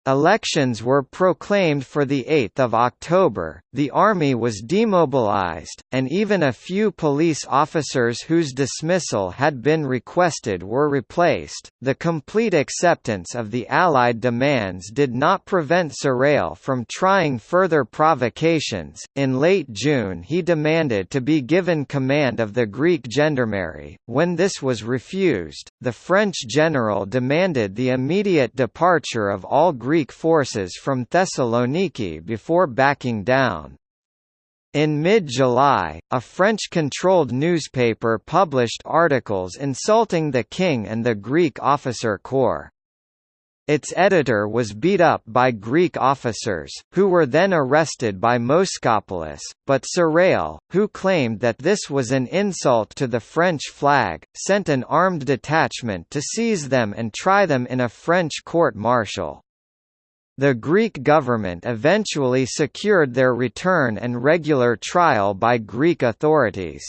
Elections were proclaimed for 8 October, the army was demobilized, and even a few police officers whose dismissal had been requested were replaced. The complete acceptance of the Allied demands did not prevent Sarrail from trying further provocations. In late June, he demanded to be given command of the Greek gendarmerie. When this was refused, the French general demanded the immediate departure of all Greek Greek forces from Thessaloniki before backing down. In mid-July, a French-controlled newspaper published articles insulting the king and the Greek officer corps. Its editor was beat up by Greek officers, who were then arrested by Moschopoulos, but Sarrail, who claimed that this was an insult to the French flag, sent an armed detachment to seize them and try them in a French court-martial. The Greek government eventually secured their return and regular trial by Greek authorities.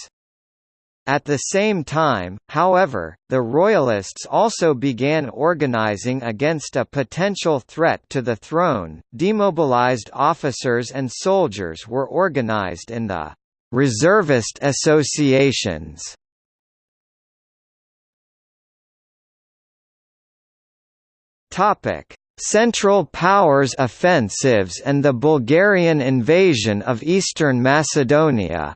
At the same time, however, the Royalists also began organizing against a potential threat to the throne. Demobilized officers and soldiers were organized in the reservist associations. Topic: Central Powers offensives and the Bulgarian invasion of eastern Macedonia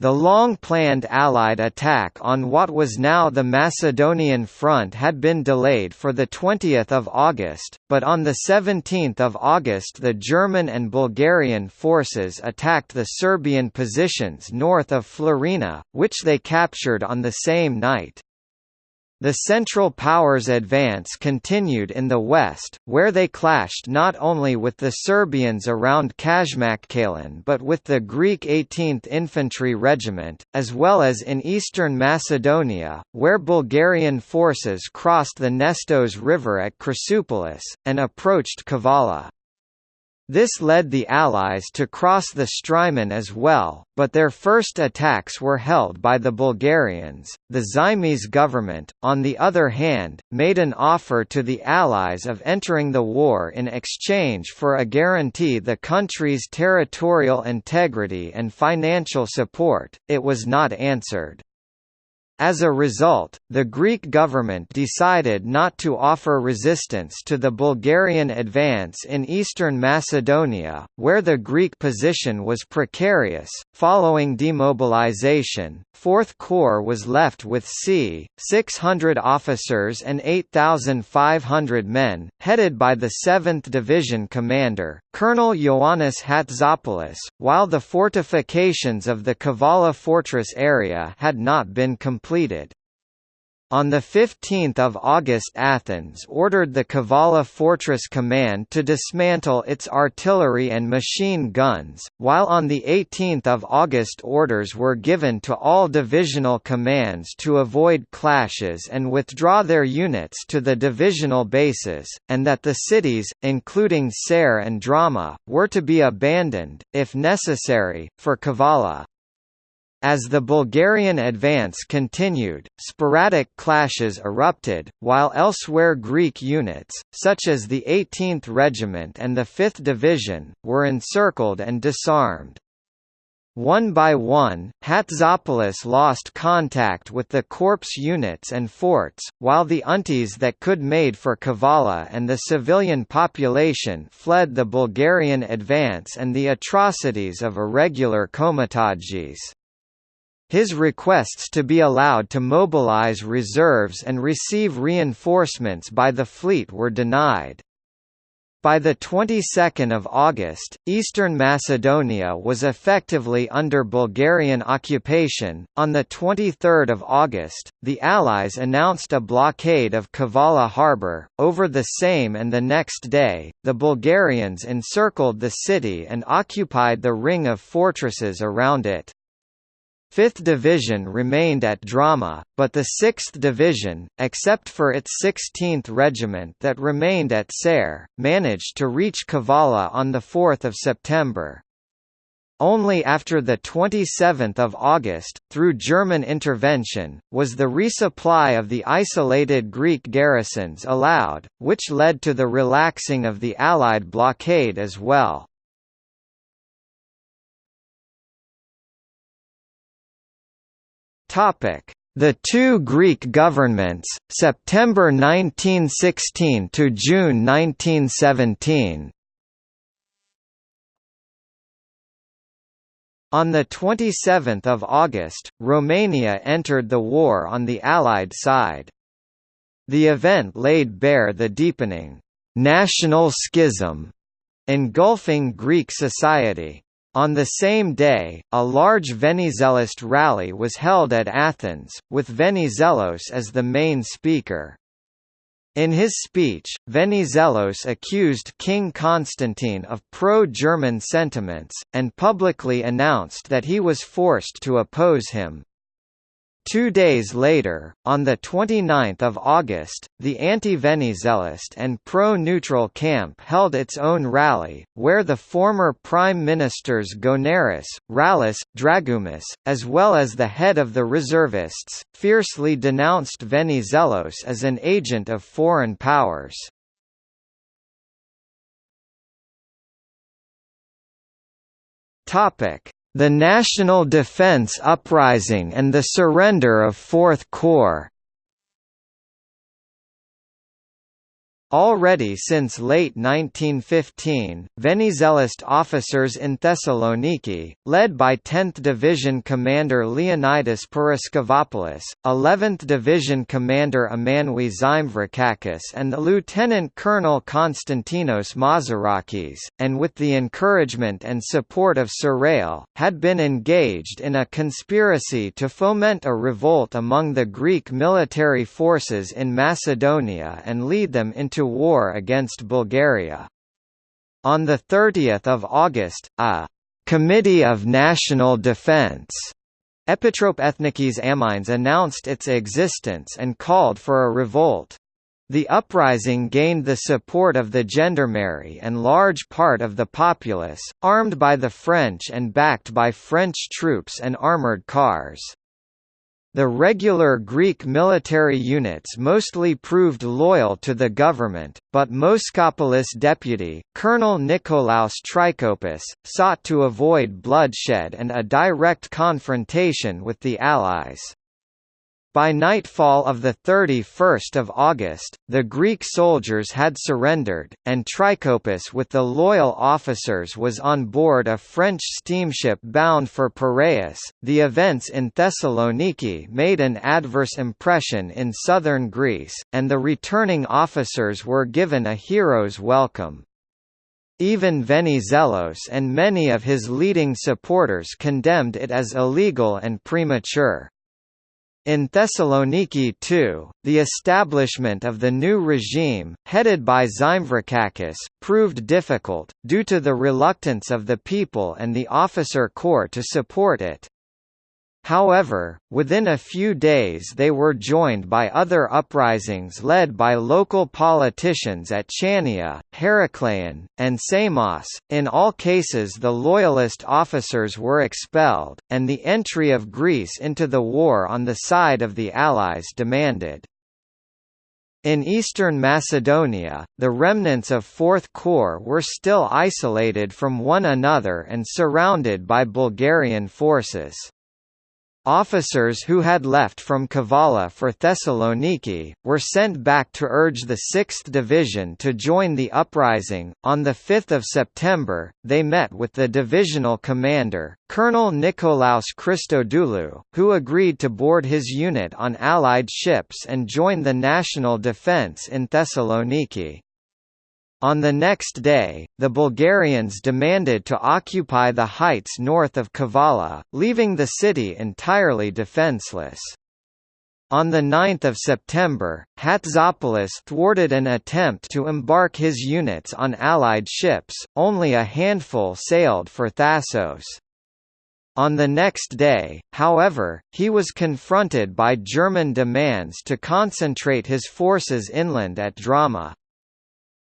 The long-planned Allied attack on what was now the Macedonian front had been delayed for 20 August, but on 17 August the German and Bulgarian forces attacked the Serbian positions north of Florina, which they captured on the same night. The Central Powers' advance continued in the west, where they clashed not only with the Serbians around Kaymakchalan but with the Greek 18th Infantry Regiment, as well as in eastern Macedonia, where Bulgarian forces crossed the Nestos River at Chrysopolis, and approached Kavala. This led the Allies to cross the Strymon as well, but their first attacks were held by the Bulgarians. The Zaimis government, on the other hand, made an offer to the Allies of entering the war in exchange for a guarantee the country's territorial integrity and financial support. It was not answered. As a result, the Greek government decided not to offer resistance to the Bulgarian advance in eastern Macedonia, where the Greek position was precarious. Following demobilization, 4th Corps was left with c. 600 officers and 8,500 men, headed by the 7th Division commander, Colonel Ioannis Hatzopoulos, while the fortifications of the Kavala fortress area had not been completed. On 15 August Athens ordered the Kavala Fortress Command to dismantle its artillery and machine guns, while on 18 August orders were given to all divisional commands to avoid clashes and withdraw their units to the divisional bases, and that the cities, including Ser and Drama, were to be abandoned, if necessary, for Kavala. As the Bulgarian advance continued, sporadic clashes erupted, while elsewhere Greek units, such as the 18th Regiment and the 5th Division, were encircled and disarmed. One by one, Hatzopoulos lost contact with the corps units and forts, while the UNTIs that could made for Kavala and the civilian population fled the Bulgarian advance and the atrocities of irregular Komitadjis. His requests to be allowed to mobilize reserves and receive reinforcements by the fleet were denied. By the 22nd of August, eastern Macedonia was effectively under Bulgarian occupation. On the 23rd of August, the Allies announced a blockade of Kavala harbour. Over the same and the next day, the Bulgarians encircled the city and occupied the ring of fortresses around it. 5th Division remained at Drama, but the 6th Division, except for its 16th Regiment that remained at Ser, managed to reach Kavala on 4 September. Only after 27 August, through German intervention, was the resupply of the isolated Greek garrisons allowed, which led to the relaxing of the Allied blockade as well. The two Greek governments, September 1916 to June 1917. On 27 August, Romania entered the war on the Allied side. The event laid bare the deepening «national schism» engulfing Greek society. On the same day, a large Venizelist rally was held at Athens, with Venizelos as the main speaker. In his speech, Venizelos accused King Constantine of pro-German sentiments, and publicly announced that he was forced to oppose him. Two days later, on 29 August, the anti-Venizelist and pro-neutral camp held its own rally, where the former Prime Ministers Gounaris, Rallis, Dragoumis, as well as the head of the reservists, fiercely denounced Venizelos as an agent of foreign powers. Topic: the National Defense Uprising and the surrender of Fourth Corps Already since late 1915, Venizelist officers in Thessaloniki, led by 10th Division Commander Leonidas Paraskevopoulos, 11th Division Commander Emmanouil Zymvrakakis and the Lieutenant Colonel Konstantinos Mazarakis, and with the encouragement and support of Sarrail, had been engaged in a conspiracy to foment a revolt among the Greek military forces in Macedonia and lead them into war against Bulgaria. On 30 August, a «Committee of National Defense» Epitrope Ethnikis Amines announced its existence and called for a revolt. The uprising gained the support of the gendarmerie and large part of the populace, armed by the French and backed by French troops and armoured cars. The regular Greek military units mostly proved loyal to the government, but Moschopoulos' deputy, Colonel Nikolaos Trikoupis, sought to avoid bloodshed and a direct confrontation with the Allies. By nightfall of 31 August, the Greek soldiers had surrendered, and Trikoupis with the loyal officers was on board a French steamship bound for Piraeus. The events in Thessaloniki made an adverse impression in southern Greece, and the returning officers were given a hero's welcome. Even Venizelos and many of his leading supporters condemned it as illegal and premature. In Thessaloniki too, the establishment of the new regime, headed by Zymvrakakis, proved difficult, due to the reluctance of the people and the officer corps to support it. However, within a few days they were joined by other uprisings led by local politicians at Chania, Herakleion, and Samos. In all cases, the loyalist officers were expelled, and the entry of Greece into the war on the side of the Allies demanded. In eastern Macedonia, the remnants of Fourth Corps were still isolated from one another and surrounded by Bulgarian forces. Officers who had left from Kavala for Thessaloniki, were sent back to urge the 6th Division to join the uprising. On 5 September, they met with the divisional commander, Colonel Nikolaos Christodoulou, who agreed to board his unit on Allied ships and join the national defence in Thessaloniki. On the next day, the Bulgarians demanded to occupy the heights north of Kavala, leaving the city entirely defenseless. On 9 September, Hatzopoulos thwarted an attempt to embark his units on Allied ships, only a handful sailed for Thassos. On the next day, however, he was confronted by German demands to concentrate his forces inland at Drama.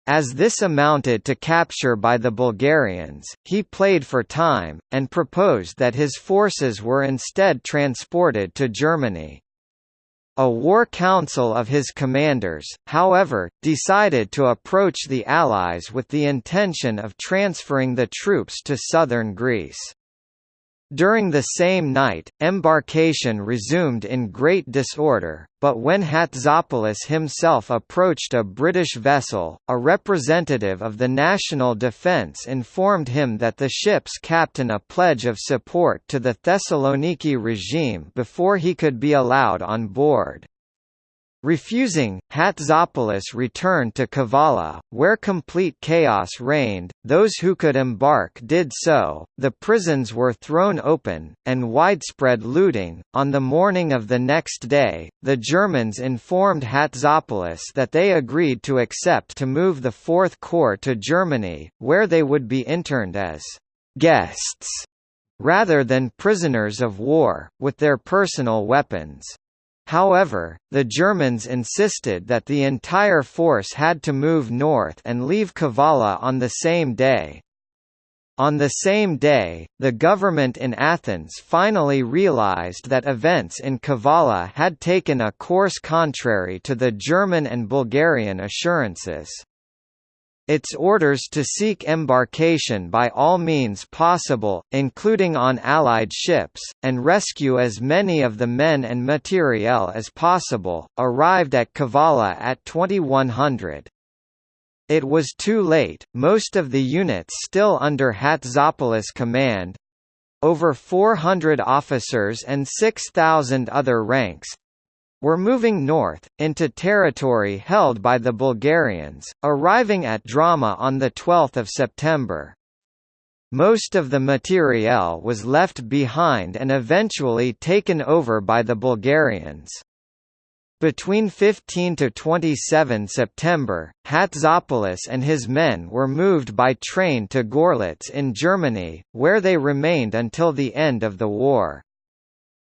As this amounted to capture by the Bulgarians, he played for time, and proposed that his forces were instead transported to Germany. A war council of his commanders, however, decided to approach the Allies with the intention of transferring the troops to southern Greece. During the same night, embarkation resumed in great disorder, but when Hatzopoulos himself approached a British vessel, a representative of the National Defence informed him that the ship's captain a pledge of support to the Thessaloniki regime before he could be allowed on board. Refusing, Hatzopoulos returned to Kavala, where complete chaos reigned, those who could embark did so, the prisons were thrown open, and widespread looting. On the morning of the next day, the Germans informed Hatzopoulos that they agreed to accept to move the Fourth Corps to Germany, where they would be interned as guests rather than prisoners of war, with their personal weapons. However, the Germans insisted that the entire force had to move north and leave Kavala on the same day. On the same day, the government in Athens finally realized that events in Kavala had taken a course contrary to the German and Bulgarian assurances. Its orders to seek embarkation by all means possible, including on Allied ships, and rescue as many of the men and materiel as possible, arrived at Kavala at 2100. It was too late, most of the units still under Hatzopoulos command, over 400 officers and 6,000 other ranks, were moving north, into territory held by the Bulgarians, arriving at Drama on 12 September. Most of the materiel was left behind and eventually taken over by the Bulgarians. Between 15 to 27 September, Hatzopoulos and his men were moved by train to Gorlitz in Germany, where they remained until the end of the war.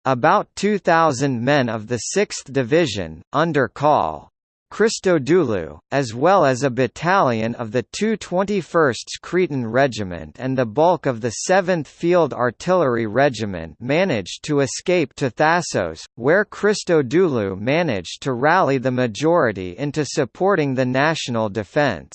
About 2,000 men of the 6th Division, under Call. Christodoulou, as well as a battalion of the 221st Cretan Regiment and the bulk of the 7th Field Artillery Regiment managed to escape to Thassos, where Christodoulou managed to rally the majority into supporting the national defence.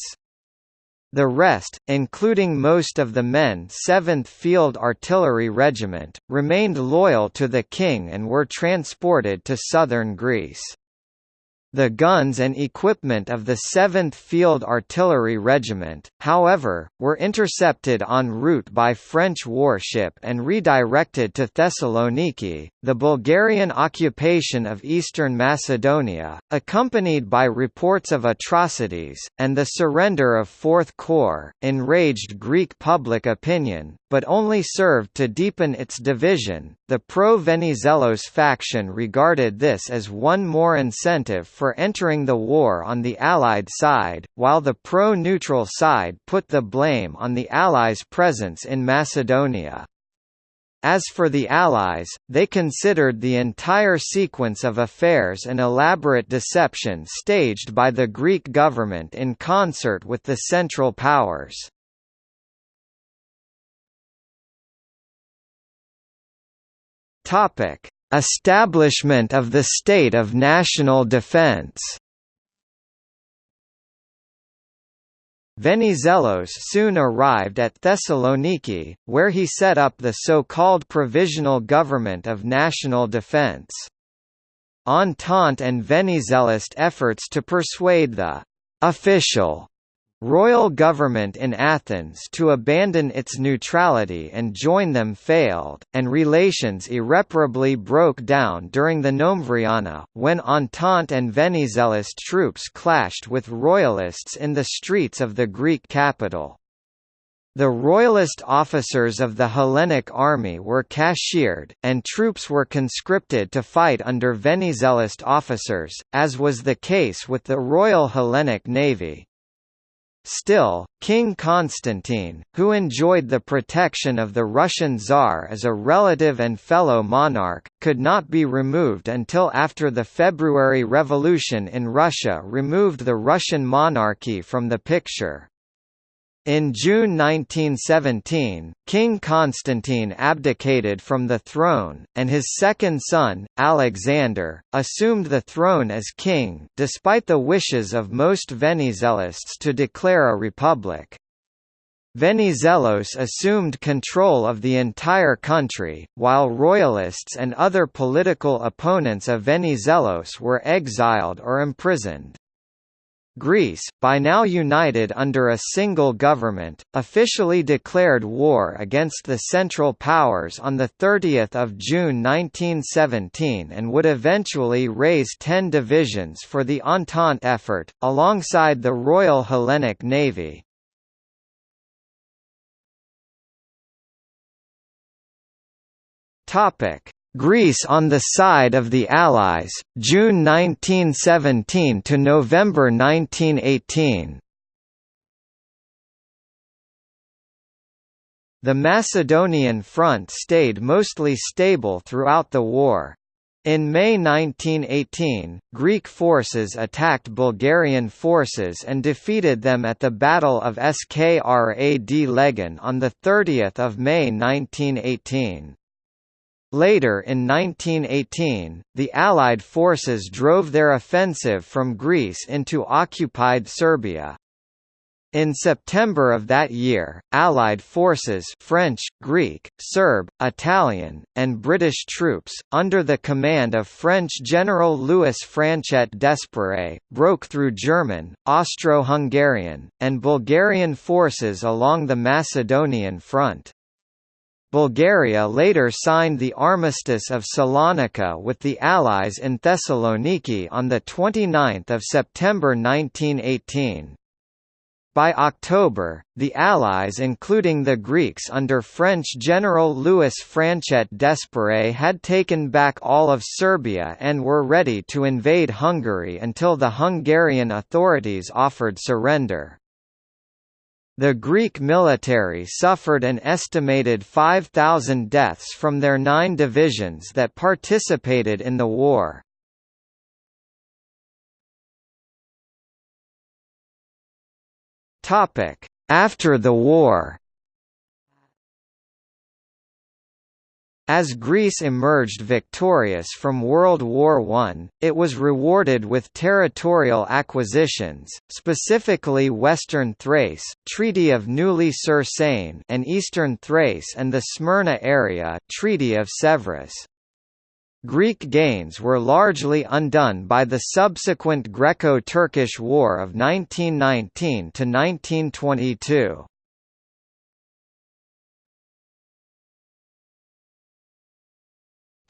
The rest, including most of the men 7th Field Artillery Regiment, remained loyal to the king and were transported to southern Greece. The guns and equipment of the 7th Field Artillery Regiment, however, were intercepted en route by French warship and redirected to Thessaloniki. The Bulgarian occupation of eastern Macedonia, accompanied by reports of atrocities, and the surrender of 4th Corps, enraged Greek public opinion, but only served to deepen its division. The pro Venizelos faction regarded this as one more incentive for entering the war on the Allied side, while the pro-neutral side put the blame on the Allies' presence in Macedonia. As for the Allies, they considered the entire sequence of affairs an elaborate deception staged by the Greek government in concert with the Central Powers. Establishment of the state of national defense Venizelos soon arrived at Thessaloniki, where he set up the so-called Provisional Government of National Defense. Entente and Venizelist efforts to persuade the official royal government in Athens to abandon its neutrality and join them failed, and relations irreparably broke down during the Novembriana, when Entente and Venizelist troops clashed with royalists in the streets of the Greek capital. The royalist officers of the Hellenic army were cashiered, and troops were conscripted to fight under Venizelist officers, as was the case with the Royal Hellenic Navy. Still, King Constantine, who enjoyed the protection of the Russian Tsar as a relative and fellow monarch, could not be removed until after the February Revolution in Russia removed the Russian monarchy from the picture. In June 1917, King Constantine abdicated from the throne, and his second son, Alexander, assumed the throne as king despite the wishes of most Venizelists to declare a republic. Venizelos assumed control of the entire country, while royalists and other political opponents of Venizelos were exiled or imprisoned. Greece, by now united under a single government, officially declared war against the Central Powers on 30 June 1917 and would eventually raise ten divisions for the Entente effort, alongside the Royal Hellenic Navy. Greece on the side of the Allies, June 1917 to November 1918. The Macedonian front stayed mostly stable throughout the war. In May 1918, Greek forces attacked Bulgarian forces and defeated them at the Battle of Skrad Legan on 30 May 1918. Later in 1918, the Allied forces drove their offensive from Greece into occupied Serbia. In September of that year, Allied forces French, Greek, Serb, Italian, and British troops, under the command of French General Louis Franchet d'Esperey, broke through German, Austro-Hungarian, and Bulgarian forces along the Macedonian front. Bulgaria later signed the Armistice of Salonika with the Allies in Thessaloniki on 29 September 1918. By October, the Allies including the Greeks under French General Louis Franchet d'Esperey had taken back all of Serbia and were ready to invade Hungary until the Hungarian authorities offered surrender. The Greek military suffered an estimated 5,000 deaths from their nine divisions that participated in the war. After the war As Greece emerged victorious from World War I, it was rewarded with territorial acquisitions, specifically Western Thrace Treaty of Neuilly-sur-Seine and Eastern Thrace and the Smyrna area Treaty of Sèvres. Greek gains were largely undone by the subsequent Greco-Turkish War of 1919–1922.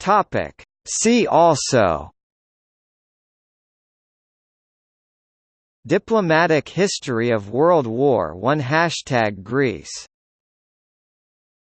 Topic. See also Diplomatic history of World War I Hashtag Greece